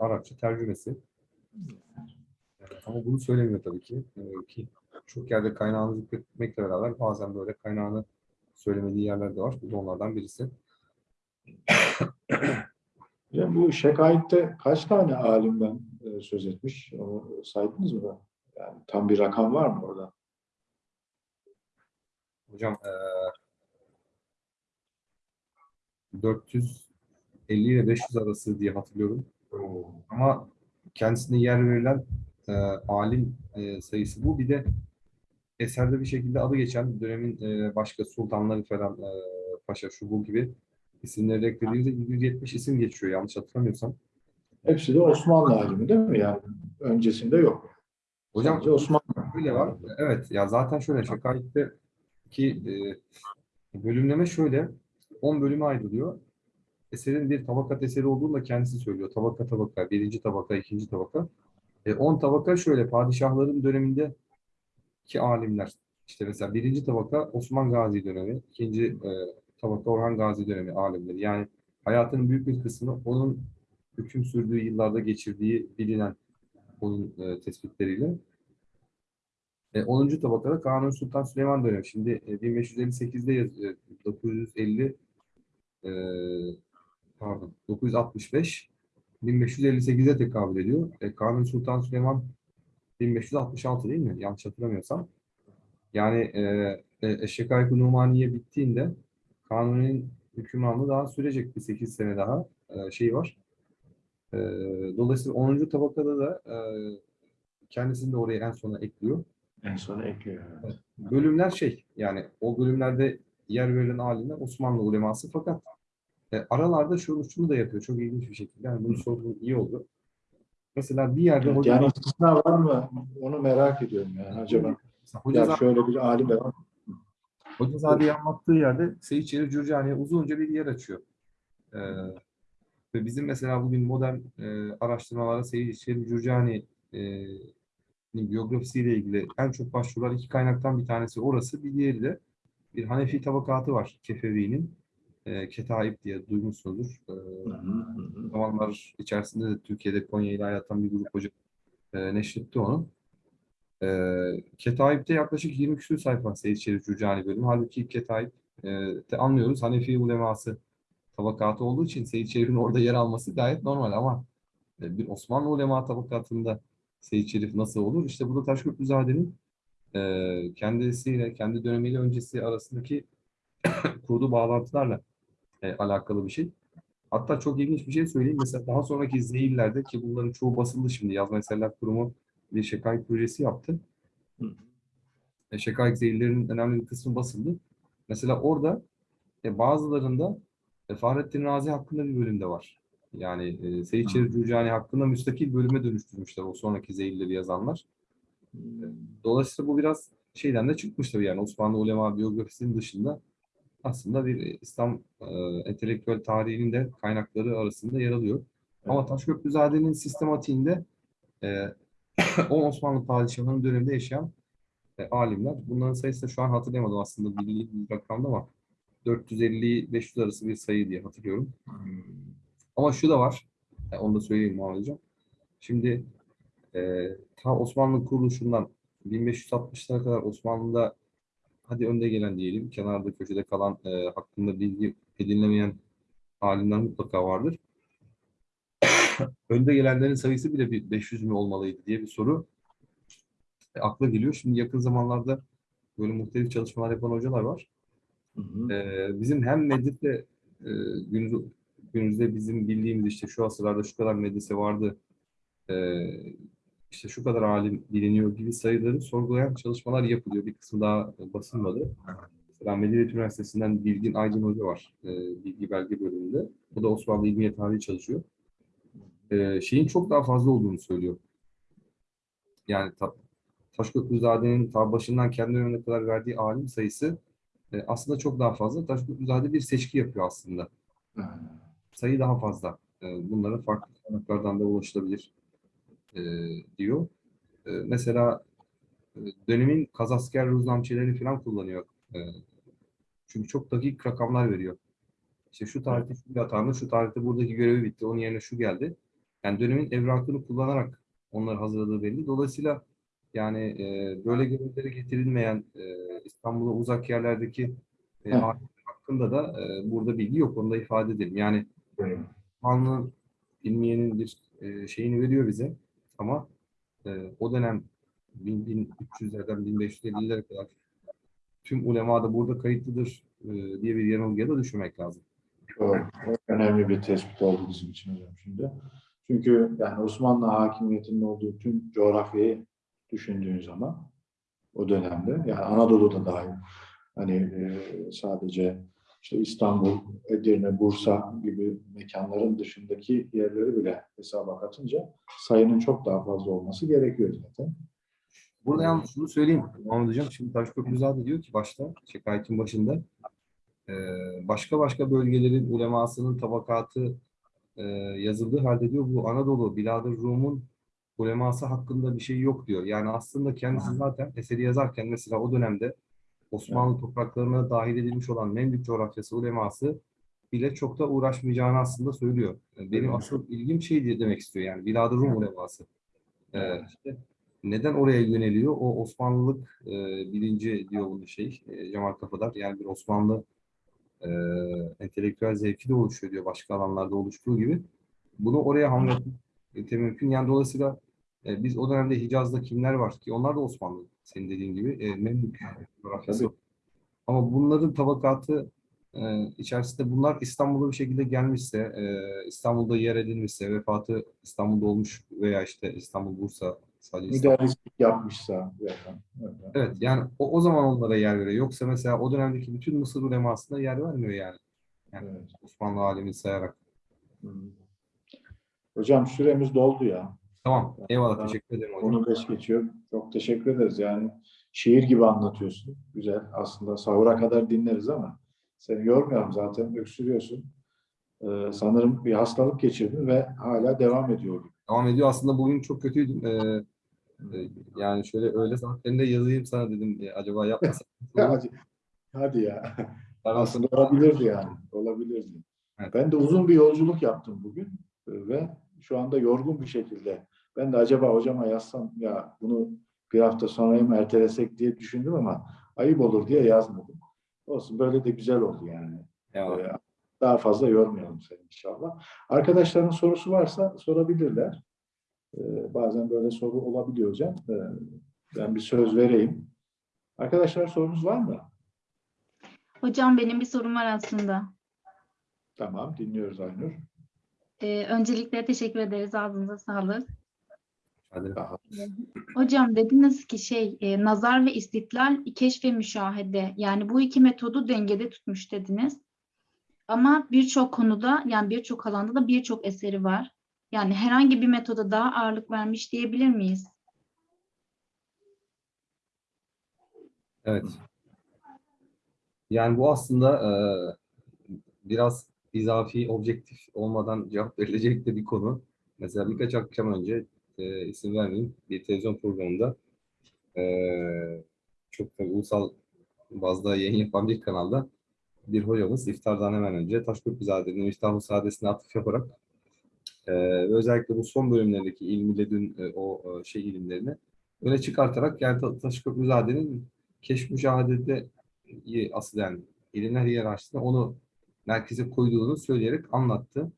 Arapça tercümesi. Ama bunu söylemiyor tabii ki. E, ki çok yerde kaynağını zikretmekle beraber bazen böyle kaynağını söylemediği yerler de var. Bu da onlardan birisi. (coughs) Hocam bu Şekayet'te kaç tane alimden e, söz etmiş? Onu saydınız mı? da? Yani tam bir rakam var mı orada? Hocam e, 450 ile 500 arası diye hatırlıyorum. Ama kendisine yer verilen e, alim e, sayısı bu. Bir de eserde bir şekilde adı geçen dönemin e, başka sultanları falan e, paşa şu bu gibi isimleri eklediğimizde 170 isim geçiyor yanlış hatırlamıyorsam. Hepsi de Osmanlı alimi değil mi? Yani öncesinde yok. Hocam Sadece Osmanlı. Öyle var. Evet ya zaten şöyle Şakayet'te ki e, bölümleme şöyle 10 bölüme ayrılıyor. Eserin bir tabakat eseri olduğunu da kendisi söylüyor. Tabaka tabaka, birinci tabaka, ikinci tabaka. E, 10 tabaka şöyle padişahların döneminde ki alimler işte mesela birinci tabaka Osman Gazi dönemi, ikinci e, tabaka Orhan Gazi dönemi alimleri. Yani hayatının büyük bir kısmını onun hüküm sürdüğü yıllarda geçirdiği bilinen onun e, tespitleriyle. E, 10. tabakada Kanuni Sultan Süleyman dönemi. Şimdi e, 1558'de yazıyor. 950 e, pardon 965 1558'e tekabül ediyor. E, Kanuni Sultan Süleyman 1566 değil mi? Yanlış hatırlamıyorsam. Yani e, e, Eşşekayk-ı Numaniye bittiğinde Kanuni'nin hükümranlığı daha sürecek bir 8 sene daha e, şey var. E, dolayısıyla 10. tabakada da e, kendisini de oraya en sona ekliyor. En sona ekliyor. evet. Bölümler şey yani o bölümlerde yer verilen alimler Osmanlı uleması fakat e, aralarda şunu, şunu da yapıyor çok ilginç bir şekilde. Yani bunu sorduğun iyi oldu. Mesela bir yerde Evet, hoca, yani istisna var mı? Onu merak ediyorum yani acaba. hoca, Ya şöyle bir alim var. Hocazade'yi anlattığı yerde Seyit Şerif Cürcani'ye uzunca bir yer açıyor. Ee, ve bizim mesela bugün modern e, araştırmalara Seyit Şerif Cürcani'nin biyografisiyle ilgili en çok başvurulan iki kaynaktan bir tanesi orası. Bir diğeri de bir Hanefi tabakatı var Kefevi'nin. E, Ketaib diye duymuşsunuzdur. O zamanlar içerisinde de Türkiye'de Konya ile hayatan bir grup hoca e, neşretti onu. E, Ketaib'de yaklaşık 20 küsur sayfa Seyyid Şerif Cürcani bölümü. Halbuki Ketaib e, de anlıyoruz Hanefi uleması tabakatı olduğu için Seyyid Şerif'in orada yer alması gayet normal ama e, bir Osmanlı ulema tabakatında Seyyid Şerif nasıl olur? İşte burada Taşköprüzade'nin e, kendisiyle, kendi dönemiyle öncesi arasındaki (coughs) kurduğu bağlantılarla e, alakalı bir şey. Hatta çok ilginç bir şey söyleyeyim. Mesela daha sonraki zeyillerde ki bunların çoğu basıldı şimdi. Yazma Eserler Kurumu bir şekayet projesi yaptı. E, şekayet zeyillerinin önemli bir kısmı basıldı. Mesela orada e, bazılarında e, Fahrettin Razi hakkında bir bölüm de var. Yani e, Seyit Şerif Cürcani hakkında müstakil bölüme dönüştürmüşler o sonraki zeyilleri yazanlar. Dolayısıyla bu biraz şeyden de çıkmış tabii yani Osmanlı ulema biyografisinin dışında aslında bir İslam e, entelektüel tarihinin de kaynakları arasında yer alıyor. Ama Taşköprüzade'nin sistematiğinde e, (coughs) o Osmanlı padişahının döneminde yaşayan e, alimler. Bunların sayısı da şu an hatırlayamadım aslında bildiğim bir rakamda ama 450-500 arası bir sayı diye hatırlıyorum. Ama şu da var, e, onu da söyleyeyim Muhammed Hocam. Şimdi e, ta Osmanlı kuruluşundan 1560'lara kadar Osmanlı'da hadi önde gelen diyelim, kenarda köşede kalan e, hakkında bilgi edinilemeyen alimler mutlaka vardır. (laughs) önde gelenlerin sayısı bile bir 500 mü olmalıydı diye bir soru e, akla geliyor. Şimdi yakın zamanlarda böyle muhtelif çalışmalar yapan hocalar var. Hı hı. Ee, bizim hem medrese e, günümüz, günümüzde bizim bildiğimiz işte şu asırlarda şu kadar medrese vardı, e, işte şu kadar alim biliniyor gibi sayıları sorgulayan çalışmalar yapılıyor. Bir kısmı daha e, basılmadı. Mesela Medeniyet Üniversitesi'nden Bilgin Aydın Hoca var. E, bilgi belge bölümünde. O da Osmanlı İlmiye Tarihi çalışıyor. E, şeyin çok daha fazla olduğunu söylüyor. Yani ta, Taşköprüzade'nin ta başından kendi dönemine kadar verdiği alim sayısı e, aslında çok daha fazla. Taşköprüzade bir seçki yapıyor aslında. Sayı daha fazla. E, bunlara farklı kaynaklardan da ulaşılabilir e, diyor. E, mesela e, dönemin kazasker ruznamçelerini falan kullanıyor. E, çünkü çok dakik rakamlar veriyor. İşte şu tarihte şu atandı, şu tarihte buradaki görevi bitti, onun yerine şu geldi. Yani dönemin evrakını kullanarak onları hazırladığı belli. Dolayısıyla yani e, böyle görevlere getirilmeyen e, İstanbul'a uzak yerlerdeki e, Evet. hakkında da e, burada bilgi yok. Onu da ifade edelim. Yani Osmanlı ilmiyenin bir e, şeyini veriyor bize ama e, o dönem 1300'lerden 1550'lere kadar tüm ulema da burada kayıtlıdır e, diye bir yanılgıya da düşürmek lazım. Doğru. Önemli bir tespit oldu bizim için hocam şimdi. Çünkü yani Osmanlı hakimiyetinin olduğu tüm coğrafyayı düşündüğün zaman o dönemde yani Anadolu'da dahil hani e, sadece işte İstanbul, Edirne, Bursa gibi mekanların dışındaki yerleri bile hesaba katınca sayının çok daha fazla olması gerekiyor zaten. Burada yalnız şunu söyleyeyim Hocam. Şimdi Taşköprüzade diyor ki başta, şikayetin başında e, başka başka bölgelerin ulemasının tabakatı e, yazıldığı halde diyor bu Anadolu, Bilad-ı Rum'un uleması hakkında bir şey yok diyor. Yani aslında kendisi zaten eseri yazarken mesela o dönemde Osmanlı topraklarına dahil edilmiş olan Memlük coğrafyası uleması bile çok da uğraşmayacağını aslında söylüyor. E, Benim Evet. asıl ilgim şey diye demek istiyor yani Bilad-ı Rum uleması. Ee, işte neden oraya yöneliyor? O Osmanlılık e, bilinci diyor bunu şey e, Cemal Kafadar. Yani bir Osmanlı e, entelektüel zevki de oluşuyor diyor başka alanlarda oluştuğu gibi. Bunu oraya hamletmek mümkün. Yani dolayısıyla e, biz o dönemde Hicaz'da kimler var ki onlar da Osmanlı senin dediğin gibi e, Memlük coğrafyası. Ama bunların tabakatı e, içerisinde bunlar İstanbul'a bir şekilde gelmişse, e, İstanbul'da yer edilmişse, vefatı İstanbul'da olmuş veya işte İstanbul, Bursa, sadece. Müderrislik yapmışsa. veya- öyle. Evet yani o, o zaman onlara yer veriyor. Yoksa mesela o dönemdeki bütün Mısır ulemasına yer vermiyor yani. Yani Evet. Osmanlı alemini sayarak. Hı. Hocam süremiz doldu ya. Tamam. Eyvallah. Ben- Teşekkür ederim hocam. Onu beş geçiyor. Çok teşekkür ederiz. Yani şiir gibi anlatıyorsun. Güzel. Aslında sahura kadar dinleriz ama seni yormuyorum zaten. Öksürüyorsun. Ee, sanırım bir hastalık geçirdin ve hala devam ediyor. Devam ediyor. Aslında bugün çok kötüydüm. Ee, yani şöyle öğle saatlerinde yazayım sana dedim. e, acaba yapmasam. (laughs) hadi, hadi ya. Aslında olabilirdi yani. Olabilirdi. Evet. Ben de uzun bir yolculuk yaptım bugün e, ve şu anda yorgun bir şekilde. Ben de acaba hocama yazsam ya bunu bir hafta sonraya mı ertelesek diye düşündüm ama ayıp olur diye yazmadım. Olsun böyle de güzel oldu yani. Eyvallah. Ee, Daha fazla yormayalım seni inşallah. Arkadaşların sorusu varsa sorabilirler. Ee, Bazen böyle soru olabiliyor hocam. Ee, Ben bir söz vereyim. Arkadaşlar sorunuz var mı? Hocam benim bir sorum var aslında. Tamam, dinliyoruz Aynur. Ee, öncelikle teşekkür ederiz. Ağzınıza sağlık. Hadi. Daha. Hocam dediniz ki şey e, nazar ve istitlal, keşf ve müşahede. Yani bu iki metodu dengede tutmuş dediniz. Ama birçok konuda yani birçok alanda da birçok eseri var. Yani herhangi bir metoda daha ağırlık vermiş diyebilir miyiz? Evet. Yani bu aslında e, biraz izafi, objektif olmadan cevap (laughs) verilecek de bir konu. Mesela birkaç akşam önce e, isim vermeyeyim bir televizyon programında e, çok tabii ulusal bazda yayın yapan bir kanalda bir hocamız iftardan hemen önce Taşköprüzade'nin Miftah-ı Saadet'ine atıf yaparak e, ve özellikle bu son bölümlerindeki ilmi ledün e, o e, şey ilimlerini öne çıkartarak yani Ta- Taşköprüzade'nin keşf müşahadede asıl yani ilimler hiyerarşisinde onu merkeze koyduğunu söyleyerek anlattı.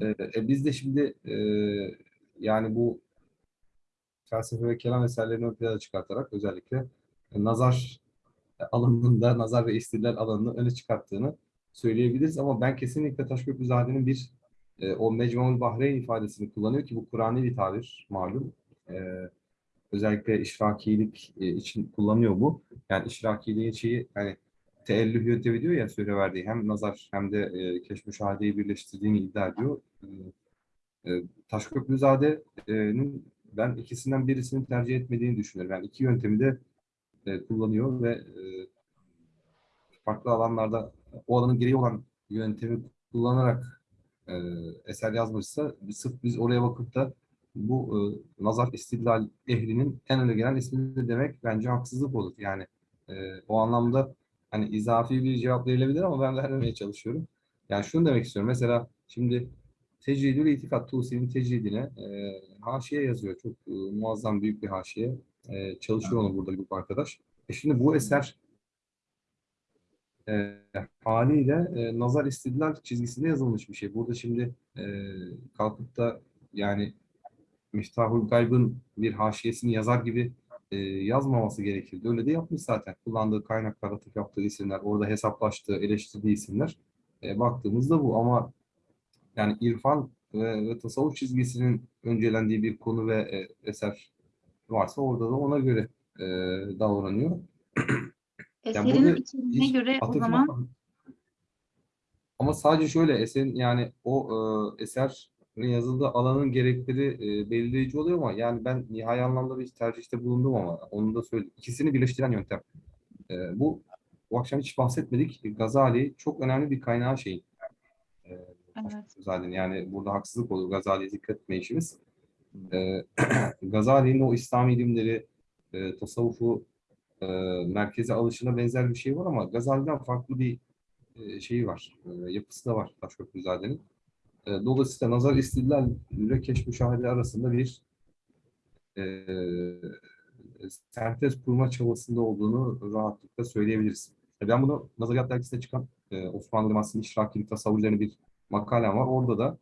E, e, biz de şimdi e, yani bu felsefe ve kelam eserlerini ön plana çıkartarak özellikle e, nazar alanında, nazar ve istidlal alanını öne çıkarttığını söyleyebiliriz. Ama ben kesinlikle Taşköprüzade'nin bir e, o Mecmu'l Bahreyn ifadesini kullanıyor ki bu Kur'an'ı bir tabir malum. E, özellikle işrakilik e, için kullanıyor bu. Yani işrakiliğin şeyi yani teellüh yöntemi diyor ya söyle verdiği hem nazar hem de e, keşf müşahedeyi birleştirdiğini iddia ediyor. E, e, Taşköprüzade'nin ben ikisinden birisini tercih etmediğini düşünüyorum. Yani iki yöntemi de e, kullanıyor ve e, farklı alanlarda o alanın gereği olan yöntemi kullanarak e, eser yazmışsa sırf biz oraya bakıp da bu e, nazar istidlal ehlinin en öne gelen ismini de demek bence haksızlık olur. Yani e, o anlamda hani izafi bir cevap verilebilir ama ben vermemeye çalışıyorum. Yani şunu demek istiyorum. Mesela şimdi Tecridül İtikat Tusi'nin tecridine e, haşiye yazıyor. Çok e, muazzam büyük bir haşiye. E, çalışıyor onu burada bir arkadaş. E şimdi bu eser e, haliyle e, nazar istidlal çizgisinde yazılmış bir şey. Burada şimdi e, kalkıp da yani Miftahul Gayb'ın bir haşiyesini yazar gibi e, yazmaması gerekirdi. Öyle de yapmış zaten. Kullandığı kaynaklar, atıf yaptığı isimler, orada hesaplaştığı, eleştirdiği isimler. E, baktığımızda bu ama yani irfan ve, ve tasavvuf çizgisinin öncelendiği bir konu ve e, eser varsa orada da ona göre e, davranıyor. (clears throat) Eserin burada içeriğine hiç göre o atıf zaman yapmadım. Ama sadece şöyle eserin yani o e, eser yazıldığı alanın gerekleri e, belirleyici oluyor ama yani ben nihai anlamda bir tercihte bulundum ama onu da söyleyeyim. İkisini birleştiren yöntem. E, bu bu akşam hiç bahsetmedik. Gazali çok önemli bir kaynağı şeyin. E, Evet. Zaten yani burada haksızlık olur Gazali'ye dikkat etme işimiz. E, (clears throat) Gazali'nin o İslam ilimleri, e, tasavvufu e, merkeze alışına benzer bir şey var ama Gazali'den farklı bir e, şeyi var. E, yapısı da var Taşköprüzade'nin. E, dolayısıyla nazar istidlal ile keşf müşahede arasında bir e, sentez kurma çabasında olduğunu rahatlıkla söyleyebiliriz. E, Ben bunu Nazariyat Dergisi'nde çıkan e, Osmanlı Liması'nın işrakini tasavvur bir makalem var. Orada da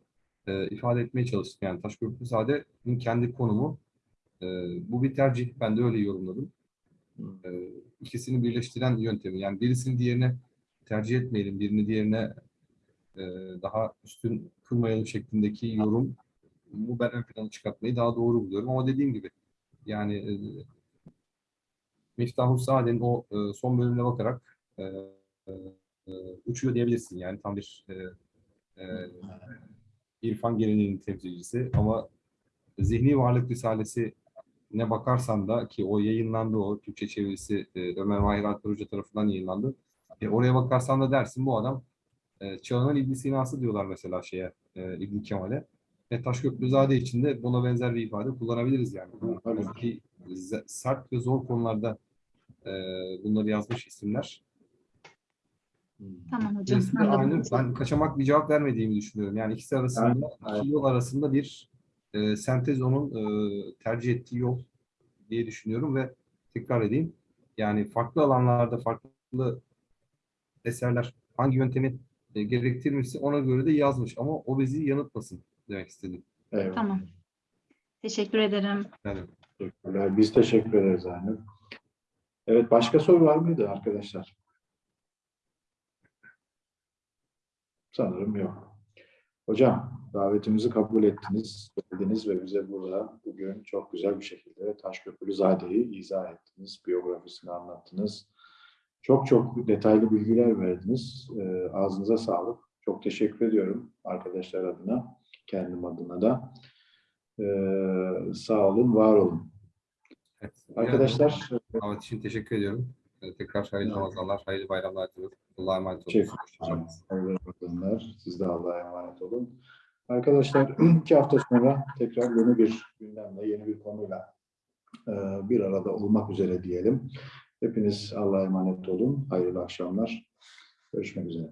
e, ifade etmeye çalıştım. Yani Taşköprüzade'nin kendi konumu e, bu bir tercih. Ben de öyle yorumladım. E, ikisini birleştiren yöntemi. Yani birisini diğerine tercih etmeyelim, birini diğerine e, daha üstün kılmayalım şeklindeki yorum bu ben ön plana çıkartmayı daha doğru buluyorum. Ama dediğim gibi yani e, Saade'nin o e, son bölümüne bakarak e, uçuyor diyebilirsin. Yani tam bir e, e, irfan geleneğinin temsilcisi ama Zihni Varlık Risalesi ne bakarsan da ki o yayınlandı o Türkçe çevirisi e, Ömer Mahir Alper Hoca tarafından yayınlandı. E, oraya bakarsan da dersin bu adam e, çağının İbn Sina'sı diyorlar mesela şeye e, İbn Kemal'e. Ve Taşköprüzade için de buna benzer bir ifade kullanabiliriz yani. Tabii. Ki sert ve zor konularda e, bunları yazmış isimler. Tamam hocam. Anladım. aynı. Ben kaçamak bir cevap vermediğimi düşünüyorum. Yani ikisi arasında, Evet, iki yol arasında bir e, sentez onun e, tercih ettiği yol diye düşünüyorum ve tekrar edeyim. Yani farklı alanlarda farklı eserler hangi yöntemi e, gerektirmişse ona göre de yazmış ama o bizi yanıltmasın demek istedim. Eyvallah. Tamam. Teşekkür ederim. Yani Teşekkürler. Biz teşekkür ederiz Zeynep. Evet, başka soru var mıydı arkadaşlar? Sanırım yok. Hocam, davetimizi kabul ettiniz, geldiniz ve bize burada bugün çok güzel bir şekilde Taşköprülüzade'yi izah ettiniz, biyografisini anlattınız. Çok çok detaylı bilgiler verdiniz. Ee, ağzınıza sağlık. Çok teşekkür ediyorum arkadaşlar adına, kendim adına da. Ee, sağ olun, var olun. evet. Arkadaşlar, davet için teşekkür ediyorum. E, tekrar hayırlı Ramazanlar, hayırlı bayramlar diliyorum. Allah'a emanet olun. Teşekkür Ramazanlar. Siz de Allah'a emanet olun. Arkadaşlar, (clears throat) iki hafta sonra tekrar yeni bir gündemle, yeni bir konuyla e, bir arada olmak üzere diyelim. Hepiniz Allah'a emanet olun. Hayırlı akşamlar. Görüşmek üzere.